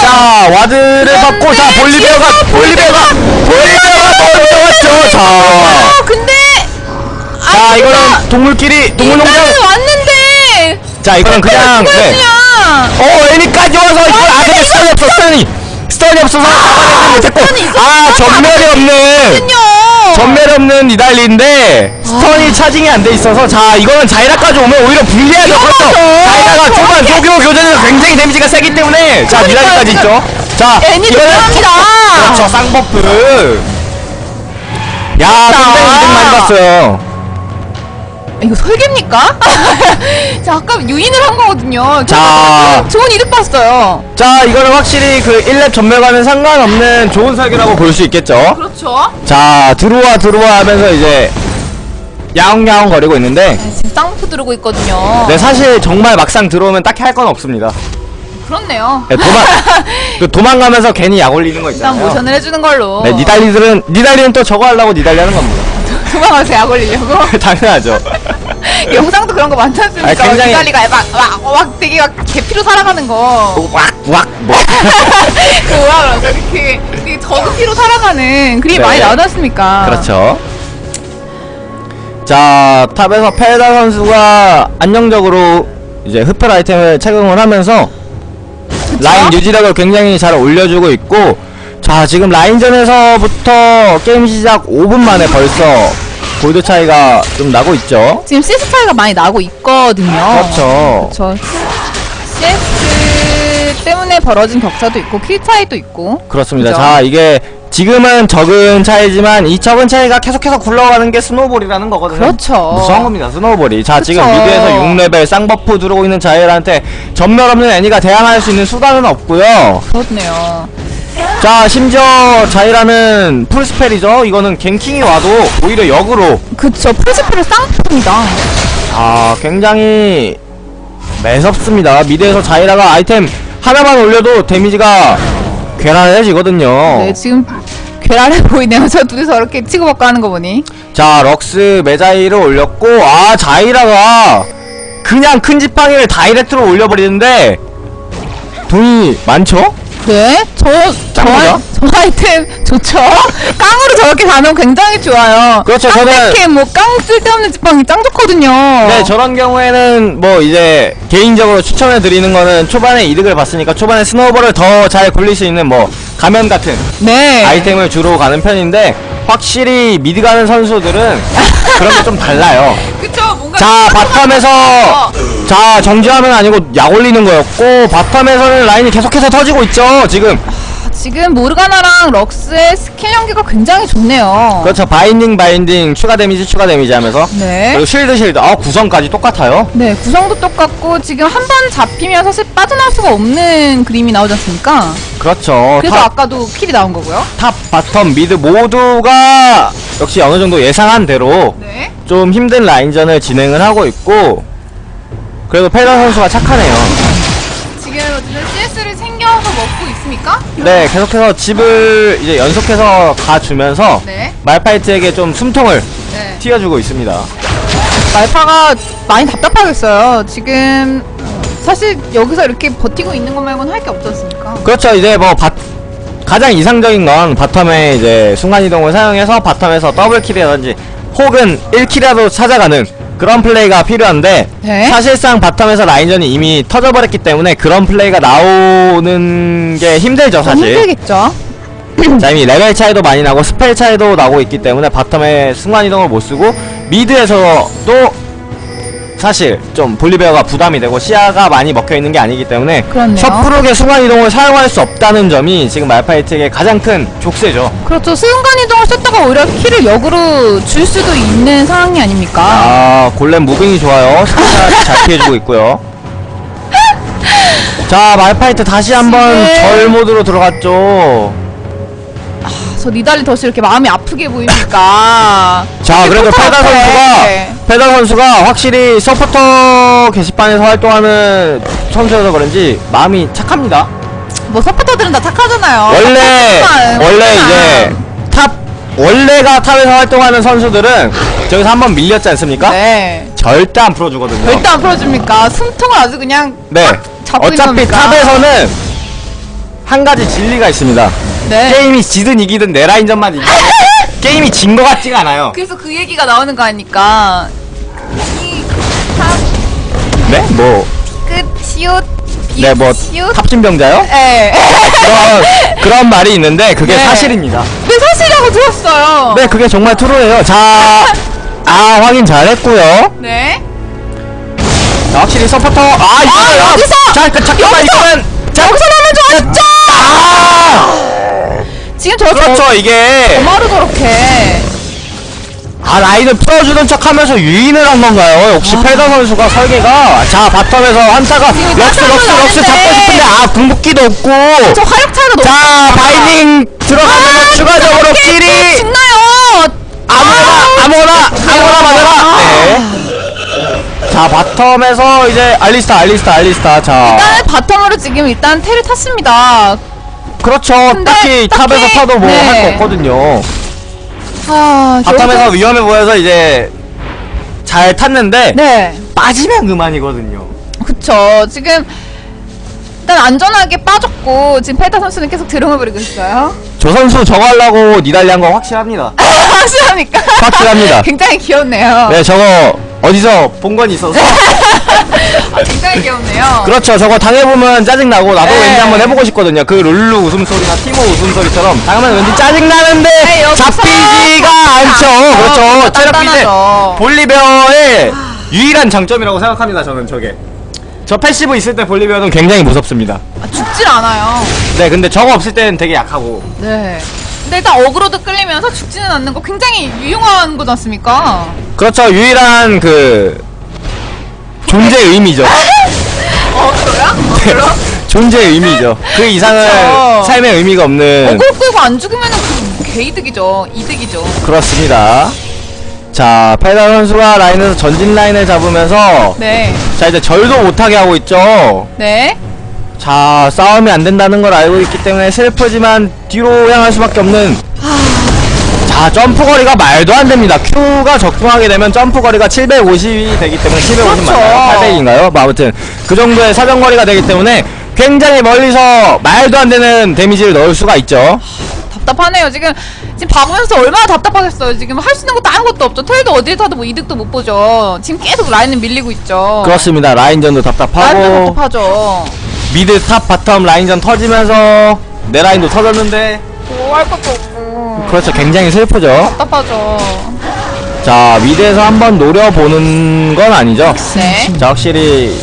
자 ward를 박고 자 볼리베어가 볼리베어가 볼리베어가 먼저 왔죠 자, 아, 근데. 자 이거는 동물끼리 동물농장. 자 이거는 그냥 네. 어 애니까지 와서 이걸 아 근데 stun이 없어 stun이 stun이 없어서 잡아내지 못했고. 아 점멸이 없는. 점멸이 없는 니달리인데 stun이 charging이 안 돼 있어서 자 이거는 자이라까지 오면 오히려 불리하죠 그렇죠. 자이라가 초반 조교 교전에서 굉장히 데미지가 세기 때문에 자 니달리까지 있죠. 자 애니 들어갑니다. 그렇죠 쌍버프 야 굉장히 이득 많이 봤어요 이거 설계입니까? (laughs) 자, 아까 유인을 한 거거든요. 자. 좋은 이득 봤어요. 자 이거는 확실히 그 1렙 전멸과는 상관없는 좋은 설계라고 볼 수 있겠죠 그렇죠. 자 들어와 들어와 하면서 이제 야옹야옹 거리고 있는데 네, 지금 쌍포 들고 있거든요. 네 사실 정말 막상 들어오면 딱히 할 건 없습니다 그렇네요. 네, 도망 (laughs) 그 도망가면서 괜히 약 올리는 거 일단 있잖아요. 모션을 해주는 걸로. 네, 니달리들은 니달리는 또 저거 하려고 니달리 하는 겁니다. 도망가서 약 올리려고. 당연하죠. 영상도 그런 거 많지 않습니까? 아니, 굉장히- 기다리가 막, 막, 막 되게 막 개피로 살아가는 거. 왁 왁 뭐. 그 뭐라 그러죠? 되게, 되게 저급피로 살아가는 그림이 네. 많이 나오지 않습니까? 그렇죠. 자, 탑에서 페다 선수가 안정적으로 이제 흡혈 아이템을 착용을 하면서 라인 유지력을 굉장히 잘 올려주고 있고 자, 지금 라인전에서부터 게임 시작 5분 만에 벌써 골드 차이가 좀 나고 있죠. 지금 CS 차이가 많이 나고 있거든요. 그렇죠. 그렇죠. CS 때문에 벌어진 격차도 있고 kill 차이도 있고. 그렇습니다. 그죠? 자, 이게 지금은 적은 차이지만 이 적은 차이가 계속해서 굴러가는 게 snowball이라는 거거든요. 그렇죠. 무서운 겁니다, snowball이. 자, 지금 그쵸. mid에서 6레벨 쌍buff 들어오고 있는 자이라한테 점멸 없는 애니가 대항할 수 있는 수단은 없고요. 그렇네요. 자, 심지어 자이라는 full spell이죠. 이거는 ganking이 와도 오히려 역으로 그쵸. full spell 쌍buff입니다. 아, 굉장히 매섭습니다. mid에서 자이라가 아이템 하나만 올려도 데미지가 괴랄해지거든요. 네, 지금 괴랄해 보이네요. 저 둘이 서 이렇게 치고받고 하는 거 보니. 자 럭스 메자이를 올렸고 아 자이라가 그냥 큰 지팡이를 direct로 올려버리는데 돈이 많죠? 네, 저, 저, 저 아이템 좋죠? 깡으로 저렇게 가면 굉장히 좋아요. 그렇죠, 깡 저는- 캔, 뭐, 깡 쓸데없는 지팡이 짱 좋거든요. 네 저런 경우에는 뭐 이제 개인적으로 추천해 드리는 거는 초반에 이득을 봤으니까 초반에 snowball을 더 잘 굴릴 수 있는 뭐 가면 같은 네. 아이템을 주로 가는 편인데 확실히 mid 가는 선수들은 그런 게 좀 달라요 (laughs) 그쵸. 자 bottom에서 자 정지하면 아니고 약 올리는 거였고 bottom에서는 라인이 계속해서 터지고 있죠 지금 지금 모르가나랑 럭스의 스킬 연계가 굉장히 좋네요. 그렇죠 binding binding 추가 데미지 추가 데미지 하면서 네. 그리고 shield shield 아 구성까지 똑같아요 네, 구성도 똑같고, 지금 한 번 잡히면 사실 빠져나올 수가 없는 그림이 나오지 않습니까? 그렇죠 그래서 top, 아까도 kill이 나온 거고요. top bottom mid 모두가 역시 어느 정도 예상한 대로 네. 좀 힘든 라인전을 진행을 하고 있고 그래도 페더 선수가 착하네요 지금 어쨌든 CS를 챙겨서 먹고 있습니까? 네 계속해서 집을 이제 연속해서 가주면서 네. 말파이트에게 좀 숨통을 네. 틔워주고 있습니다 말파가 많이 답답하겠어요. 지금 사실 여기서 이렇게 버티고 있는 것 말고는 할 게 없지 않습니까? 그렇죠 이제 뭐 바, 가장 이상적인 건 bottom에 이제 순간이동을 사용해서 bottom에서 double kill이라든지 혹은 1 kill이라도 찾아가는 그런 플레이가 필요한데 네. 사실상 bottom에서 라인전이 이미 터져버렸기 때문에 그런 플레이가 나오는 게 힘들죠 좀 사실 힘들겠죠. (clears throat) 자 이미 레벨 차이도 많이 나고 spell 차이도 나고 있기 때문에 bottom에 순간이동을 못쓰고 mid에서도 사실 좀 볼리베어가 부담이 되고 시야가 많이 먹혀 있는 게 아니기 때문에 그렇네요. 섣부르게 순간 이동을 사용할 수 없다는 점이 지금 말파이트에게 가장 큰 족쇄죠 그렇죠. 순간 이동을 썼다가 오히려 킬을 역으로 줄 수도 있는 상황이 아닙니까? 아 골렘 무빙이 좋아요 스샷 잘 피해주고 있고요 자 말파이트 다시 한번 지금- 절 모드로 들어갔죠 저 니달리 덫이 이렇게 마음이 아프게 보입니까? (laughs) 자 그래도 앞에. 선수가 페다 선수가 확실히 서포터 게시판에서 활동하는 선수여서 그런지 마음이 착합니다 뭐 서포터들은 다 착하잖아요. 원래 원래. 이제 top 원래가 top에서 활동하는 선수들은 저기서 한번 밀렸지 않습니까? 네. 절대 안 풀어주거든요 절대 안 풀어줍니까? 숨통을 아주 그냥 네 어차피? top에서는 한 가지 진리가 있습니다 네. 게임이 지든 이기든 내 라인전만 이기든 (laughs) 게임이 진 것 같지가 않아요 그래서 그 얘기가 나오는 거 아닙니까? 이 top 네? 뭐끝 시옷 네, 뭐 시옷 탑신병자요? 네. 그런 그런 말이 있는데 그게 네. 사실입니다. 네 사실이라고 들었어요. 네, 그게 정말 true예요. 자, 아 확인 잘했고요. 네. 자, 확실히 서포터 아 이거요. 여기서! 자, 그, 잠깐만 여기서! 이거는 자, 여기서 나면 좋았죠. 아, 지금 저렇게 그렇죠 이게 뭐하러 저렇게 아 라인을 풀어주는 척하면서 유인을 한 건가요? 역시 아. 페더 선수가 설계가 자 bottom에서 한타가 럭스 럭스 럭스. 잡고 싶은데 아 궁극기도 없고 저 화력 차이가 너무 자 binding 들어가면서 추가적으로 kill이 신나요. 아무거나 아무거나 아무거나 맞아라. 네. 자 bottom에서 이제 알리스타 알리스타 알리스타 자 일단은 bottom으로 지금 일단 텔을 탔습니다. 그렇죠 딱히 딱히- top에서 타도 뭐할 네. 거 없거든요 아, bottom에서 여기서- 위험해 보여서 이제 잘 탔는데 네. 빠지면 그만이거든요 그쵸. 지금 일단 안전하게 빠졌고 지금 페타 선수는 계속 재롱을 부리고 있어요. 저 선수 저거 하려고 니달리 한 거 확실합니다 (laughs) 확실합니까? 확실합니다. (laughs) 굉장히 귀엽네요. 네 저거 어디서 본 건 있어서 (laughs) 아, 굉장히 귀엽네요. 그렇죠 저거 당해보면 짜증나고 나도 네. 왠지 한번 해보고 싶거든요 그 룰루 웃음소리나 티모 웃음소리처럼 당하면 왠지 짜증나는데 네, 여기서 잡히지가 않죠 않죠. 그렇죠 체력 비제. 볼리베어의 유일한 장점이라고 생각합니다 저는 저게 저 passive 있을 때 볼리베어는 굉장히 무섭습니다 아, 죽질 않아요. 네 근데 저거 없을 때는 되게 약하고 네. 근데 일단 어그로도 끌리면서 죽지는 않는 거 굉장히 유용한 거지 않습니까? 그렇죠 유일한 그 존재 의미죠 어그로야? 어그로? 존재 의미죠 그 이상은 그쵸. 삶의 의미가 없는 어그로 끌고 안 죽으면은 그 개이득이죠. 이득이죠. 그렇습니다 자 페다 선수가 라인에서 전진 라인을 잡으면서 네. 자 이제 절도 못하게 하고 있죠 네. 자 싸움이 안 된다는 걸 알고 있기 때문에 슬프지만 뒤로 향할 수밖에 없는 자 점프 거리가 말도 안 됩니다 Q가 적중하게 되면 점프 거리가 750이 되기 때문에 750 그렇죠. 맞나요? 800인가요? 뭐 아무튼 그 정도의 사정 거리가 되기 때문에 굉장히 멀리서 말도 안 되는 데미지를 넣을 수가 있죠 답답하네요. 지금 지금 봐보면서 얼마나 답답하겠어요. 지금 할 수 있는 것도 아무것도 없죠. 텔도 어딜 타도 뭐 이득도 못 보죠. 지금 계속 라인은 밀리고 있죠. 그렇습니다 라인전도 라인도 답답하고 답답하죠. mid top bottom 라인전 터지면서 내 라인도 터졌는데 뭐 할 것도 없고. 그렇죠 굉장히 슬프죠 답답하죠. 자 mid에서 한번 노려보는 건 아니죠 네. 자 확실히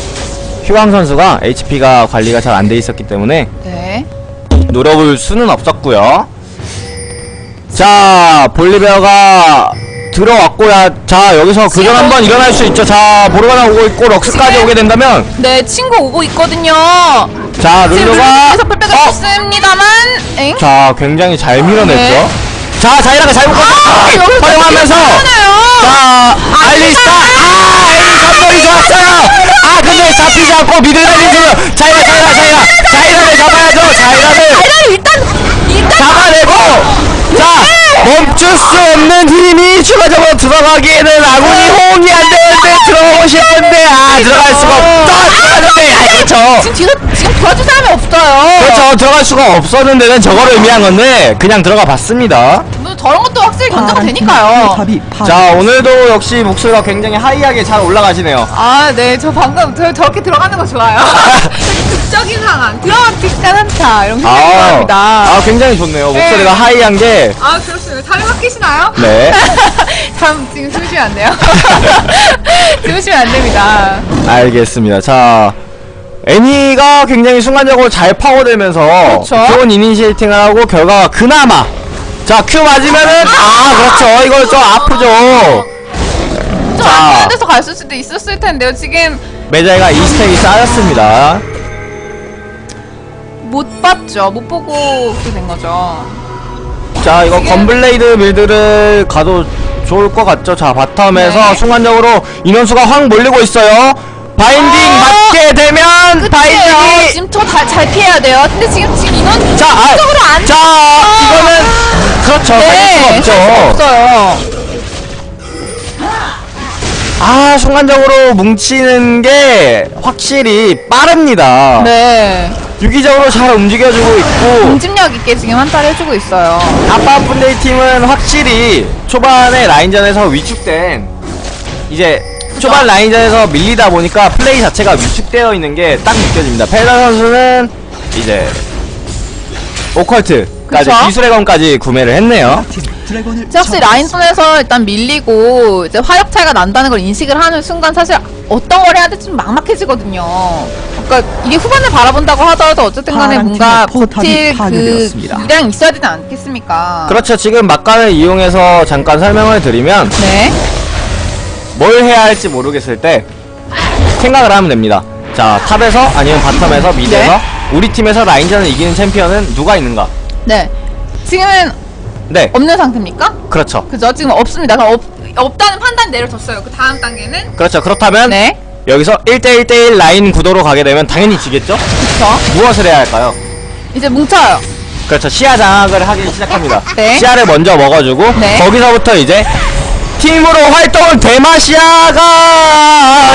휴강 선수가 HP가 관리가 잘 안 돼 있었기 때문에 네. 노려볼 수는 없었고요 자 볼리베어가 들어왔고야 자 여기서 교전 한번 일어날 수 있죠 자 모르가나 오고 있고 럭스까지 지금- 오게 된다면 네, 친구 오고 있거든요. 자 룰루가 뿔백을 어! 자 굉장히 잘 밀어냈죠 네. 자 자이라가 잘 묶었어 아, 하네요. 자 알리스타. 아 에이 전벌이 좋았어요. 아 근데 잡히지 않고 미들 달리는 자이라 자이라 자이라 자이라를 잡아야죠. 자이라를 일단. 잡아내고! 자 멈출 수 없는 힘이 추가적으로 들어가기에는 아군이 호응이 안 되는데 들어가고 싶은데 아 들어갈 수가 없다! 들어가는데 아 그렇죠. 지금 뒤로, 지금 도와줄 사람이 없어요. 그렇죠. 들어갈 수가 없었는데는 저거를 의미한 건데 그냥 들어가 봤습니다. 뭐 저런 것 파란 팀 되니까요. 포탑이 자 오늘도 역시 목소리가 굉장히 하이하게 잘 올라가시네요 아, 네. 저 방금 저, 저렇게 들어가는 거 좋아요. (laughs) 극적인 상황. 드라마틱한 한타. 이런 거 굉장히 아, 좋아합니다. 아 굉장히 좋네요 목소리가 네. 하이한 게 아, 그렇습니다. 사람 바뀌시나요? 네. (laughs) 참, 지금 주무시면 안 돼요. (laughs) 주무시면 안 됩니다. 알겠습니다. 자, 애니가 굉장히 순간적으로 잘 파고들면서 그렇죠. 좋은 이니시에이팅을 하고 결과가 그나마 자, Q 맞으면은 아, 그렇죠. 이거 좀 아프죠. 안전한 데서 갔을 수도 있었을 텐데요. 지금 메자이가 2stack이 쌓였습니다. 못 봤죠. 못 보고 그렇게 된 거죠. 자, 이거 지금- 건블레이드 build를 가도 좋을 것 같죠. 자, bottom에서 네. 순간적으로 인원수가 확 몰리고 있어요. binding 아! 맞게 되면 끝이에요. binding이 지금 저잘 피해야 돼요. 근데 지금 인원 자, 아, 쪽으로 안 자, 이거는 그렇죠. 네, 수가 없죠. 없어요. 아, 순간적으로 뭉치는 게 확실히 빠릅니다. 네. 유기적으로 잘 움직여주고 있고 공집력 있게 지금 한타를 해주고 있어요. 아빠 분데이 팀은 확실히 초반에 라인전에서 위축된 이제 초반 라인전에서 밀리다 보니까 플레이 자체가 위축되어 있는 게 딱 느껴집니다. 페다 선수는 이제 오컬트까지 그쵸? 기술의 검까지 구매를 했네요. 이제 확실히 라인선에서 일단 밀리고 이제 화력 차이가 난다는 걸 인식을 하는 순간 사실 어떤 걸 해야 될지 좀 막막해지거든요. 그러니까 이게 후반을 바라본다고 하더라도 어쨌든 간에 뭔가 버틸 그. 기량이 있어야 되지 않겠습니까? 그렇죠. 지금 막간을 이용해서 잠깐 설명을 드리면 네. 뭘 해야 할지 모르겠을 때 생각을 하면 됩니다. 자, top에서 아니면 bottom에서 mid에서 네. 우리 팀에서 라인전을 이기는 챔피언은 누가 있는가? 네. 지금은 네, 없는 상태입니까? 그렇죠. 그죠? 지금 없습니다. 그럼 없, 없다는 판단 내려졌어요. 그 다음 단계는 그렇죠. 그렇다면 네. 여기서 1대1대1 라인 구도로 가게 되면 당연히 지겠죠? 그쵸. 무엇을 해야 할까요? 이제 뭉쳐요. 그렇죠. 시야 장악을 하기 시작합니다. 네. 시야를 먼저 먹어주고 네. 거기서부터 이제 팀으로 활동을 대마시아가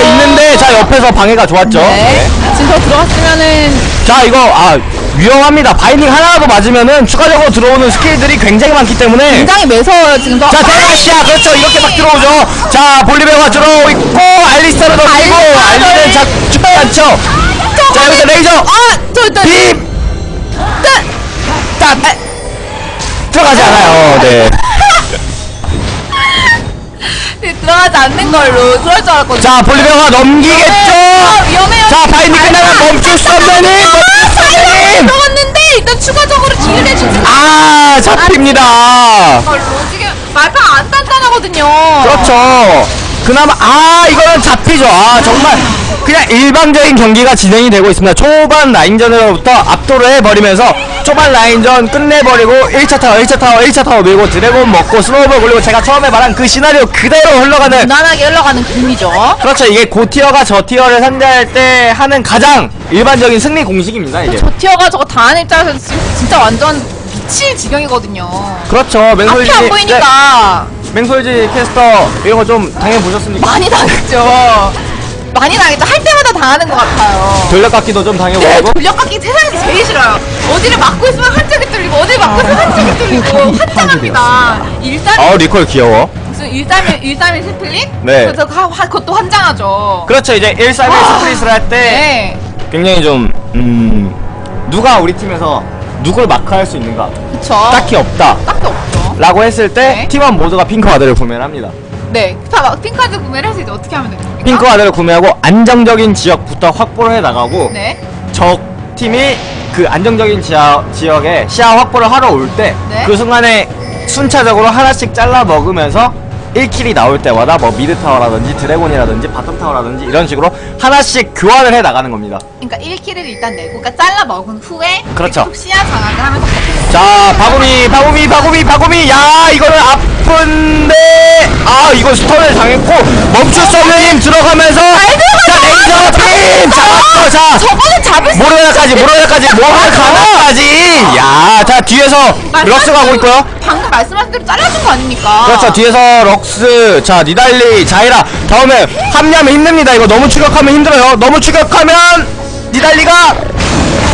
있는데 자 옆에서 방해가 좋았죠. 네. 지금 더 들어갔으면은 자 이거 아 위험합니다. binding 하나라도 맞으면은 추가적으로 들어오는 skill들이 굉장히 많기 때문에 굉장히 매서워요 지금 더. 자 대마시아 그렇죠 이렇게 막 들어오죠. 자 볼리베어가 들어오고 있고 알리스타를 던지고 알리스타 알리는 자 죽지 않죠. 자 여기서 레이저 아 저 일단 빔 딱! 들어가지 않아요. 네. 네, 들어가지 않는 걸로 그럴 줄 알았거든요. 자, 볼리베어가 넘기겠죠? 아, 위험해요. 자, 바인딩 끝나면 멈출 수 없는 힘! 멈출 수 힘! 들어갔는데 일단 추가적으로 기회를 해주지 아, 잡힙니다. 걸로 지금 말파 안 단단하거든요. 그렇죠. 그나마, 아, 이거는 잡히죠. 아, 정말. 그냥 일방적인 경기가 진행이 되고 있습니다. 초반 라인전으로부터 압도를 해버리면서 초반 라인전 끝내버리고 1차 타워, 1차 타워, 1차 타워 밀고 dragon 먹고 snowball 굴리고 제가 처음에 말한 그 시나리오 그대로 흘러가는 무난하게 흘러가는 그림이죠. 그렇죠. 이게 고티어가 저티어를 상대할 때 하는 가장 일반적인 승리 공식입니다. 이게. 저 tier가 저거 당하는 입장에서 진짜 완전 미칠 지경이거든요. 그렇죠. 앞이 맹솔지. 안 보이니까 네, 맹솔지 캐스터 이런 거 좀 당해 보셨습니까? 많이 당했죠. (laughs) 많이 당했죠. 할 때마다 당하는 것 같아요. 돌려깎기도 좀 네, 당해보고. 돌려깎기 세상에서 제일 싫어요. 어디를 막고 있으면 한쪽이 뚫리고, 어디를 막고 있으면 한쪽이 뚫리고, 환장합니다. 일단, 어 리콜 귀여워. 무슨 일삼일, 일삼일 split? 네. 그래서 하, 하, 그것도 환장하죠. 그렇죠. 이제 1, 3, 1 아. split을 할 때 네. 굉장히 좀 음. 누가 우리 팀에서 누굴 마크할 수 있는가? 그쵸. 딱히 없다. 딱히 없죠. 라고 했을 때 네. 팀원 모두가 핑크 ward를 구매합니다. 네. 자, 막 핑ward 구매를 해서 이제 어떻게 하면 됩니까? 핑크 ward를 구매하고 안정적인 지역부터 확보를 해 나가고 네. 적 팀이 그 안정적인 지하, 지역에 시야 확보를 하러 올때그 네. 순간에 순차적으로 하나씩 잘라 먹으면서 1kill이 나올 때마다 뭐 mid 타워라든지 dragon이라든지 bottom 타워라든지 이런 식으로 하나씩 교환을 해 나가는 겁니다. 그러니까 1kill을 일단 내고, 그러니까 잘라 먹은 후에 그렇죠. 시야 장악을 하면서 자, 바구미, 바구미, 바구미, 바구미. 야, 이거는 아픈데. 아, 이거 stun을 당했고 멈출 수 없는 힘 들어가면서. 자, 레이저 빔 잡았고, 자. 저거는 잡을 수 모로나까지, 모로나까지, 모로나까지. 야, 자 뒤에서 럭스 가고 있고요. 방금 말씀하신 대로 잘라준 거 아닙니까? 그렇죠. 뒤에서 럭스, 자 니달리, 자이라. 다음에 합류하면 힘듭니다. 이거 너무 추격하면 힘들어요. 너무 추격하면 니달리가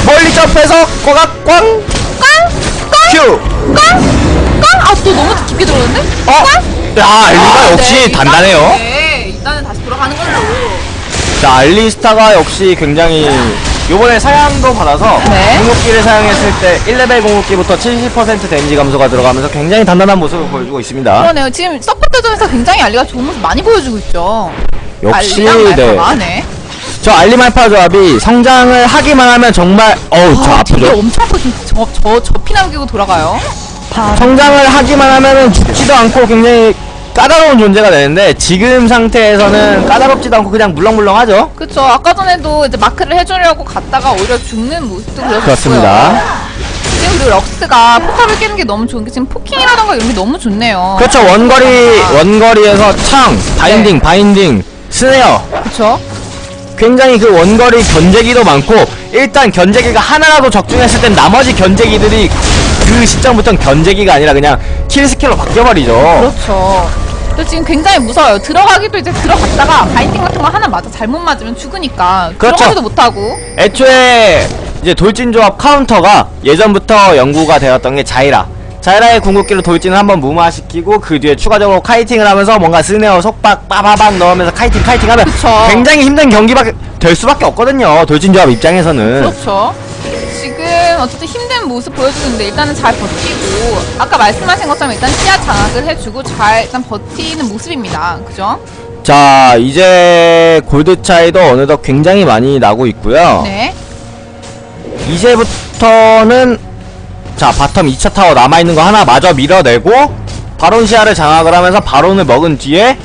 멀리 점프해서 꼬각 꽝. Q. 깡! 아, 또 너무 깊게 들어오는데? 어? 야, 알리가 역시 네, 단단해요. 일단은, 네, 일단은 다시 돌아가는 걸로. 자, 알리스타가 역시 굉장히 요번에 상향도 받아서 네. 궁극기를 사용했을 때 1레벨 궁극기부터 70% 데미지 감소가 들어가면서 굉장히 단단한 모습을 보여주고 있습니다. 그러네요. 지금 서포터전에서 굉장히 알리가 좋은 모습 많이 보여주고 있죠. 역시 네. 저 알리말파 조합이 성장을 하기만 하면 정말 어우 저 아, 되게 아프죠. 엄청 아프죠. 저, 저, 저 피 남기고 돌아가요. 성장을 하기만 하면은 죽지도 않고 굉장히 까다로운 존재가 되는데 지금 상태에서는 까다롭지도 않고 그냥 물렁물렁하죠. 그쵸. 아까 전에도 이제 마크를 해주려고 갔다가 오히려 죽는 모습도 보여줬고요. 그렇습니다. 지금 그리고 럭스가 포탑을 깨는 게 너무 좋은 게 지금 poking이라던가 이런 게 너무 좋네요. 그렇죠 원거리 원거리에서 창 binding 네. binding snare 그쵸. 굉장히 그 원거리 견제기도 많고 일단 견제기가 하나라도 적중했을 땐 나머지 견제기들이 그 시점부터는 견제기가 아니라 그냥 kill skill로 바뀌어버리죠 그렇죠. 또 지금 굉장히 무서워요. 들어가기도 이제 들어갔다가 binding 같은 거 하나 맞아 잘못 맞으면 죽으니까 그렇죠. 들어가지도 못하고. 애초에 이제 돌진 조합 카운터가 예전부터 연구가 되었던 게 자이라 자이라의 궁극기로 돌진을 한번 무마시키고 그 뒤에 추가적으로 kiting을 하면서 뭔가 snare 속박 빠바박 넣으면서 kiting kiting 하면 그쵸. 굉장히 힘든 경기가 될 수밖에 없거든요 돌진 조합 입장에서는 그렇죠. 지금 어쨌든 힘든 모습 보여주는데 일단은 잘 버티고 아까 말씀하신 것처럼 일단 시야 장악을 해주고 잘 일단 버티는 모습입니다. 그죠? 자 이제 골드 차이도 어느덧 굉장히 많이 나고 있고요 네. 이제부터는 자 bottom 2차 타워 남아있는 거 하나 마저 밀어내고 바론 시야를 장악을 하면서 바론을 먹은 뒤에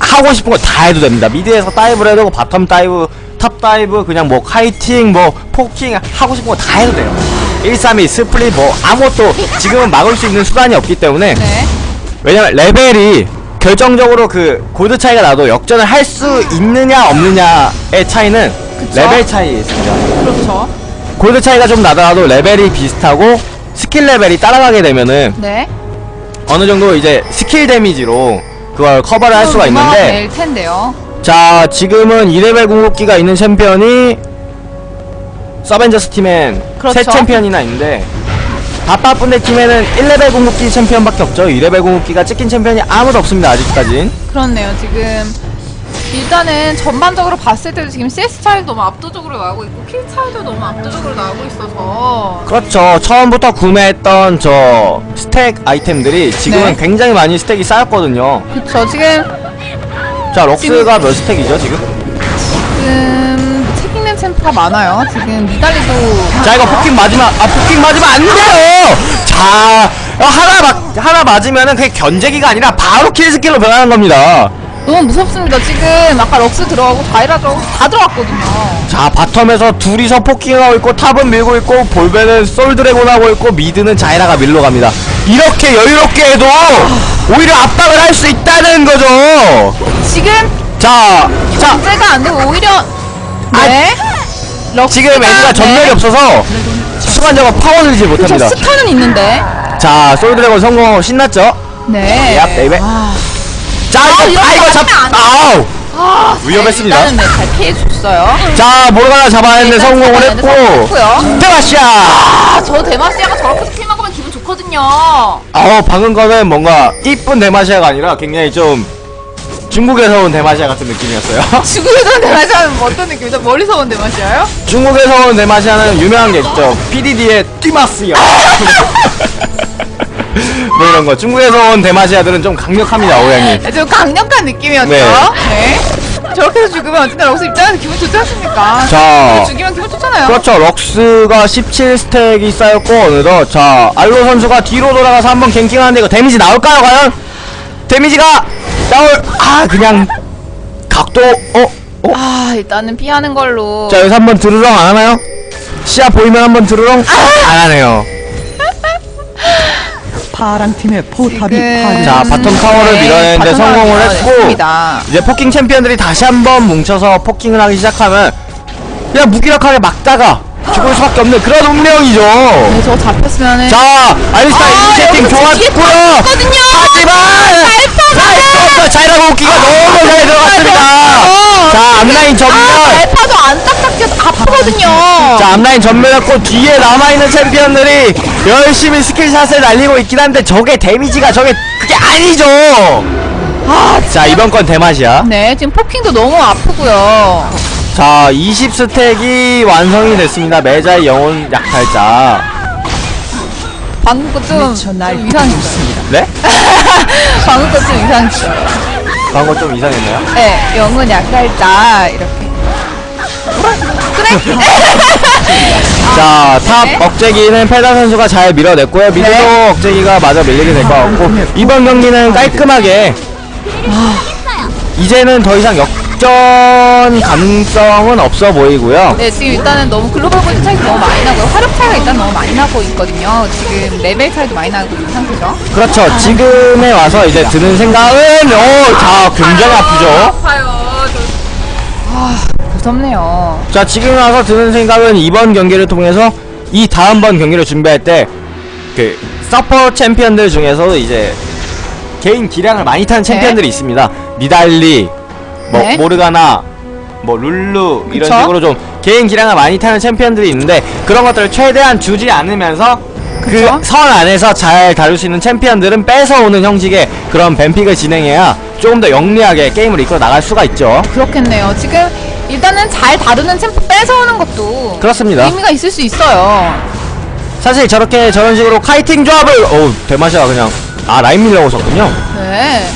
하고 싶은 거 다 해도 됩니다 mid에서 dive를 해도 bottom dive top dive 그냥 뭐 kiting 뭐 poking 하고 싶은 거 다 해도 돼요 132 split 뭐 아무것도 지금은 막을 수 있는 수단이 없기 때문에 네. 왜냐면 레벨이 결정적으로 그 골드 차이가 나도 역전을 할 수 있느냐 없느냐의 차이는 그쵸. 레벨 차이에 있습니다. 그렇죠. 골드 차이가 좀 나더라도 레벨이 비슷하고 스킬 레벨이 따라가게 되면은 네. 어느 정도 이제 스킬 데미지로 그걸 커버를 할 수가 있는데 될 텐데요. 자 지금은 2레벨 궁극기가 있는 챔피언이 서벤져스 팀엔 그렇죠. 세 챔피언이나 있는데 바빠쁜데 팀에는 1레벨 궁극기 챔피언밖에 없죠 2레벨 궁극기가 찍힌 챔피언이 아무도 없습니다 아직까진 그렇네요. 지금 일단은 전반적으로 봤을 때도 지금 CS 차이도 너무 압도적으로 나오고 있고 킬 차이도 너무 압도적으로 나오고 있어서 그렇죠 처음부터 구매했던 저 stack 아이템들이 지금은 네. 굉장히 많이 stack이 쌓였거든요 그쵸 지금 자 럭스가 몇 stack이죠 지금? 지금 책 읽는 챔프가 많아요. 지금 니달리도 자 이거 poking 맞으면 아 poking 맞으면 안 돼요 자 어, 하나 맞 하나 맞으면은 그게 견제기가 아니라 바로 킬 스킬로 변하는 겁니다 너무 무섭습니다. 지금 아까 럭스 들어가고 자이라 들어가고 다 들어갔거든요. 자 bottom에서 둘이서 poking하고 있고 top은 밀고 있고 볼베는 솔로 드래곤 하고 있고 mid는 자이라가 밀러 갑니다 이렇게 여유롭게 해도 오히려 압박을 할 수 있다는 거죠 지금 자, 자 문제가 안 되고 오히려 네. 럭스가 지금 애가 전멸이 네. 없어서 순간적으로 파고 들지 못합니다 스타는 있는데 자 솔로 드래곤 성공하고 신났죠 네. 야, baby. 아, 자 이거 이렇게 아 이거 잡안 아우 아, 위험했습니다. 일단은 네, 잘 피해줬어요. 자 모르가나 잡아냈는데 일단 성공을 했고 성공했고요. 대마시아 아, 저 대마시아가 저렇게 스킬 먹으면 기분 좋거든요. 어 방금 거는 뭔가 이쁜 대마시아가 아니라 굉장히 좀 중국에서 온 대마시아 같은 느낌이었어요 (laughs) 지구에서 온 대마시아는 뭐 어떤 느낌이죠? 멀리서 온 대마시아요? 중국에서 온 대마시아는 유명한 게 있죠 PDD의 띠마스요 (laughs) 뭐 이런 거 중국에서 온 대마시아들은 좀 강력합니다 오양이 네, 좀 강력한 느낌이었죠. 네. 네. 저렇게 해서 죽으면 어쨌든 럭스 입장에서 기분 좋지 않습니까? 자 죽이면 기분 좋잖아요. 그렇죠 럭스가 17stack이 쌓였고 어느덧 자 알로 선수가 뒤로 돌아가서 한번 ganking하는데 이거 데미지 나올까요 과연? 데미지가 나올 아 그냥 각도 어? 어? 아, 일단은 피하는 걸로. 자 여기서 한번 드르렁 안 하나요? 시야 보이면 한번 드르렁 안 하네요 (laughs) 파랑 팀의 포탑이 지금- 파괴. 자 bottom 타워를 네, 밀어내는데 bottom 성공을 타워를 했고 밀어냈습니다. 이제 poking 챔피언들이 다시 한번 뭉쳐서 poking을 하기 시작하면 그냥 무기력하게 막다가 죽을 수밖에 없는 그런 운명이죠 네, 저거 잡혔으면은. 자 알리스타 아, 여기서 뒤에 좋았고요. 하지만 말파가 자이라 궁기가 너무 잘 들어갔습니다 맞아요. 자 앞line 전멸 아, 말파도 안 딱딱해서 아프거든요. 자 앞라인 전멸했고 뒤에 남아있는 챔피언들이 열심히 스킬샷을 날리고 있긴 한데 저게 데미지가 저게 그게 아니죠 아, 자 이번 건 대맛이야 네, 지금 포킹도 너무 아프고요. 자 20스택이 완성이 됐습니다 매자의 영혼 약탈자 방금 거좀 미쳐 좀 날뛰고 이상했어요. 네? (laughs) 방금 거좀 이상했어요. 방금 좀 이상했나요? 네, 영은 약살자 이렇게. 그래? (laughs) 자, top 네. 억제기는 페다 선수가 잘 밀어냈고요. mid도 네. 억제기가 마저 밀리게 될 것 같고 이번 경기는 깔끔하게 이제는 더 이상 역 전 가능성은 없어 보이고요. 네, 지금 일단은 너무 글로벌 포지 차이가 너무 많이 나고요. 화력 차이가 일단 너무 많이 나고 있거든요. 지금 레벨 차이도 많이 나고 있는 상태죠. 그렇죠. 지금에 와서 이제 드는 생각은 오, 자, 굉장히 아프죠. 아파요. 아, 무섭네요. 자, 지금 와서 드는 생각은 이번 경기를 통해서 이 다음번 경기를 준비할 때 그 서포터 챔피언들 중에서 이제 개인 기량을 많이 타는 챔피언들이 있습니다. 니달리, 뭐 네. 모르가나, 뭐 룰루 이런 그쵸? 식으로 좀 개인 기량을 많이 타는 챔피언들이 있는데 그런 것들을 최대한 주지 않으면서 그? 선 안에서 잘 다룰 수 있는 챔피언들은 뺏어오는 형식의 그런 ban pick을 진행해야 조금 더 영리하게 게임을 이끌어 나갈 수가 있죠. 그렇겠네요. 지금 일단은 잘 다루는 챔프 뺏어오는 것도 그렇습니다. 의미가 있을 수 있어요. 사실 저렇게 저런 식으로 카이팅 조합을 어우 대마시아 그냥 아 라인 밀려고 썼군요 네.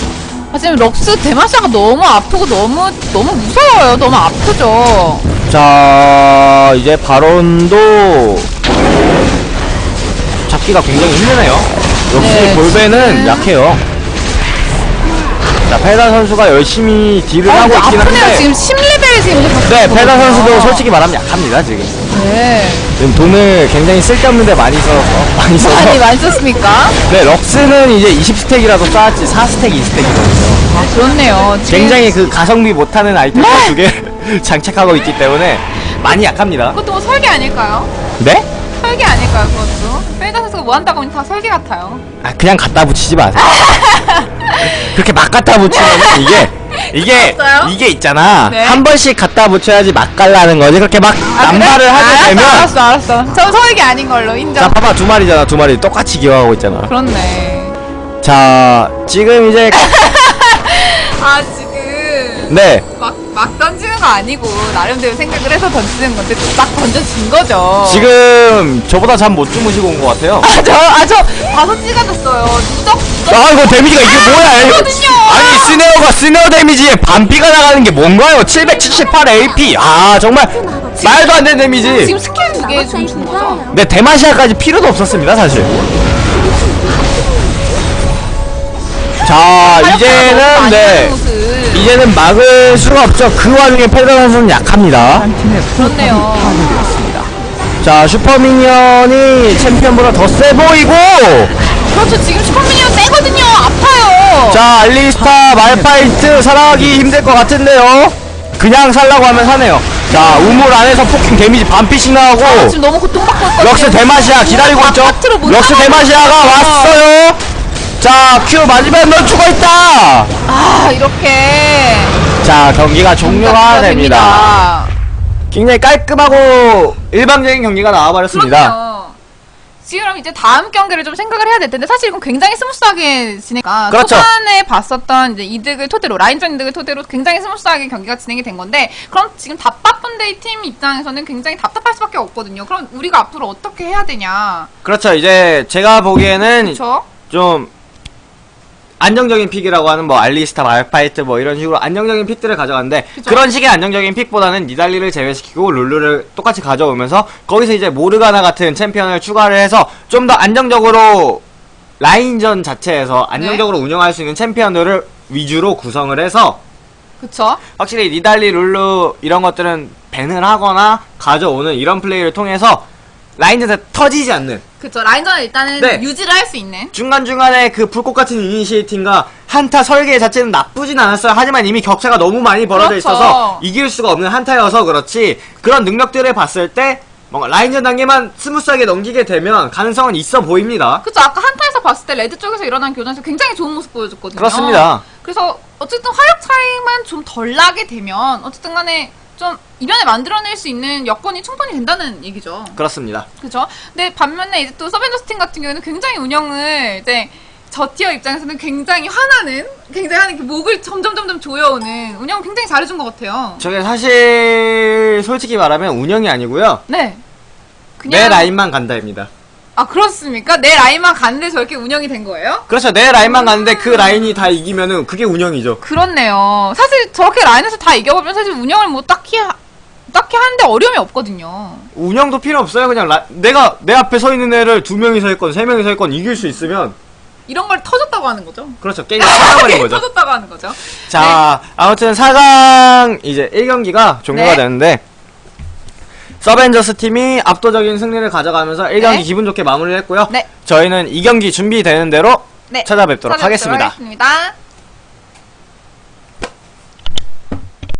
아, 지금 럭스 대마시아가 너무 아프고 너무 너무 무서워요. 너무 아프죠. 자 이제 바론도 잡기가 굉장히 힘드네요 역시 네, 볼베는 지금. 약해요 자 페다 선수가 열심히 딜을 아, 하고 있긴 아프네요. 한데 지금 10레벨 지금 네 페다 선수도 솔직히 말하면 약합니다 지금 네. 지금 돈을 굉장히 쓸데없는 데 많이 써서 많이 써서 많이 많이 썼습니까? (laughs) 네 럭스는 이제 20스택이라도 쌓았지 4스택 2스택이거든요 아, 그렇네요. 지금 굉장히 그 가성비 못하는 아이템 두개 (laughs) 장착하고 있기 때문에 많이 약합니다 그것도 뭐 설계 아닐까요? 네? 설계 아닐까요, 그것도? 페이다 선수가 뭐 한다고 하면 다 설계 같아요. 아 그냥 갖다 붙이지 마세요 (laughs) 그렇게 막 갖다 붙이면 이게 이게 알았어요? 이게 있잖아 네. 한 번씩 갖다 붙여야지 막 갈라는 거지 그렇게 막 아, 그래? 남발을 하게 알았어, 되면 알았어, 알았어. 전 설계 아닌 걸로 인정. 자 봐봐 두 마리잖아 두 마리 똑같이 기어가고 있잖아 그렇네. 자 지금 이제 (laughs) 아, 지금. 네 막, 막 던지는 거 아니고, 나름대로 생각을 해서 던지는 건데, 또막 던져진 거죠. 지금 저보다 잠 못 주무시고 온 것 같아요 아, 저, 아, 저, 다섯 찢어졌어요. 누적, 누적. 아 이거 데미지가 이게 뭐야 이거 그렇거든요. 아니 snare가 snare 데미지에 반피가 나가는 게 뭔가요 778 AP 아 정말 말도 안 되는 데미지 지금 스킬 두개좀준 거죠? 네 데마시아까지 필요도 없었습니다 사실 자 이제는 네 이제는 막을 수가 없죠 그 와중에 페더 선수는 약합니다 그렇네요. 자 super minion이 챔피언보다 더 세 보이고 그렇죠. 지금 super minion 세거든요. 아파요. 자 알리스타 말파이트 살아가기 힘들 것 같은데요 그냥 살라고 하면 사네요 자 우물 안에서 poking 데미지 반피씩 나오고 아, 지금 너무 고통받고 있거든요. 럭스 대마시아 기다리고 있죠 바깥으로 못 럭스 대마시아가 있어요. 왔어요 자 Q 맞으면 넌 죽어 있다 아, 이렇게. 자 경기가 종료가 됩니다. 굉장히 깔끔하고 일방적인 경기가 나와버렸습니다. 지금 이제 다음 경기를 좀 생각을 해야 될 텐데 사실 이건 굉장히 smooth하게 진행가 그렇죠. 초반에 봤었던 이제 이득을 토대로 line전 이득을 토대로 굉장히 smooth하게 경기가 진행이 된 건데 그럼 지금 답답한 데이 팀 입장에서는 굉장히 답답할 수밖에 없거든요. 그럼 우리가 앞으로 어떻게 해야 되냐? 그렇죠 이제 제가 보기에는 그렇죠? 좀 안정적인 pick이라고 하는 뭐 알리스타 말파이트 뭐 이런 식으로 안정적인 pick들을 가져갔는데 그쵸. 그런 식의 안정적인 pick보다는 니달리를 제외시키고 룰루를 똑같이 가져오면서 거기서 이제 모르가나 같은 챔피언을 추가를 해서 좀 더 안정적으로 line전 자체에서 안정적으로 운영할 수 있는 챔피언들을 위주로 구성을 해서 그렇죠? 확실히 니달리 룰루 이런 것들은 ban을 하거나 가져오는 이런 플레이를 통해서 line전에 터지지 않는 그렇죠. line전을 일단은 네. 유지를 할 수 있는 중간중간에 그 불꽃 같은 initiating과 한타 설계 자체는 나쁘진 않았어요. 하지만 이미 격차가 너무 많이 벌어져 그렇죠. 있어서 이길 수가 없는 한타여서 그렇지 그런 능력들을 봤을 때 뭔가 line전 단계만 smooth하게 넘기게 되면 가능성은 있어 보입니다. 그쵸 아까 한타에서 봤을 때 red 쪽에서 일어난 교전에서 굉장히 좋은 모습 보여줬거든요. 그렇습니다. 그래서 어쨌든 화력 차이만 좀 덜 나게 되면 어쨌든 간에 좀 이변을 만들어낼 수 있는 여건이 충분히 된다는 얘기죠. 그렇습니다. 그죠? 근데 반면에 이제 또 서벤져스 팀 같은 경우에는 굉장히 운영을 이제 저 티어 입장에서는 굉장히 화나는, 굉장히 하는 그 목을 점점 점점 조여오는 운영 굉장히 잘해준 것 같아요. 저게 사실 솔직히 말하면 운영이 아니고요. 네. 그냥 내 라인만 간다입니다. 아 그렇습니까? 내 라인만 갔는데 저렇게 운영이 된 거예요? 그렇죠. 내 라인만 가는데 그 라인이 다 이기면은 그게 운영이죠. 그렇네요. 사실 저렇게 라인에서 다 이겨보면 사실 운영을 뭐 딱히 하- 딱히 하는데 어려움이 없거든요. 운영도 필요 없어요. 그냥 라- 내가 내 앞에 서 있는 애를 두 명이 서 있건 세 명이 서 있건 이길 수 있으면 이런 걸 터졌다고 하는 거죠. 그렇죠. 게임이 끝나버린 거죠. 터졌다고 하는 거죠. 자, 아무튼 4강 이제 1경기가 종료가 네. 되는데 서벤져스 팀이 압도적인 승리를 가져가면서 1경기 네. 기분 좋게 마무리를 했고요. 네. 저희는 2경기 준비되는 대로 네. 찾아뵙도록 하겠습니다. 하겠습니다.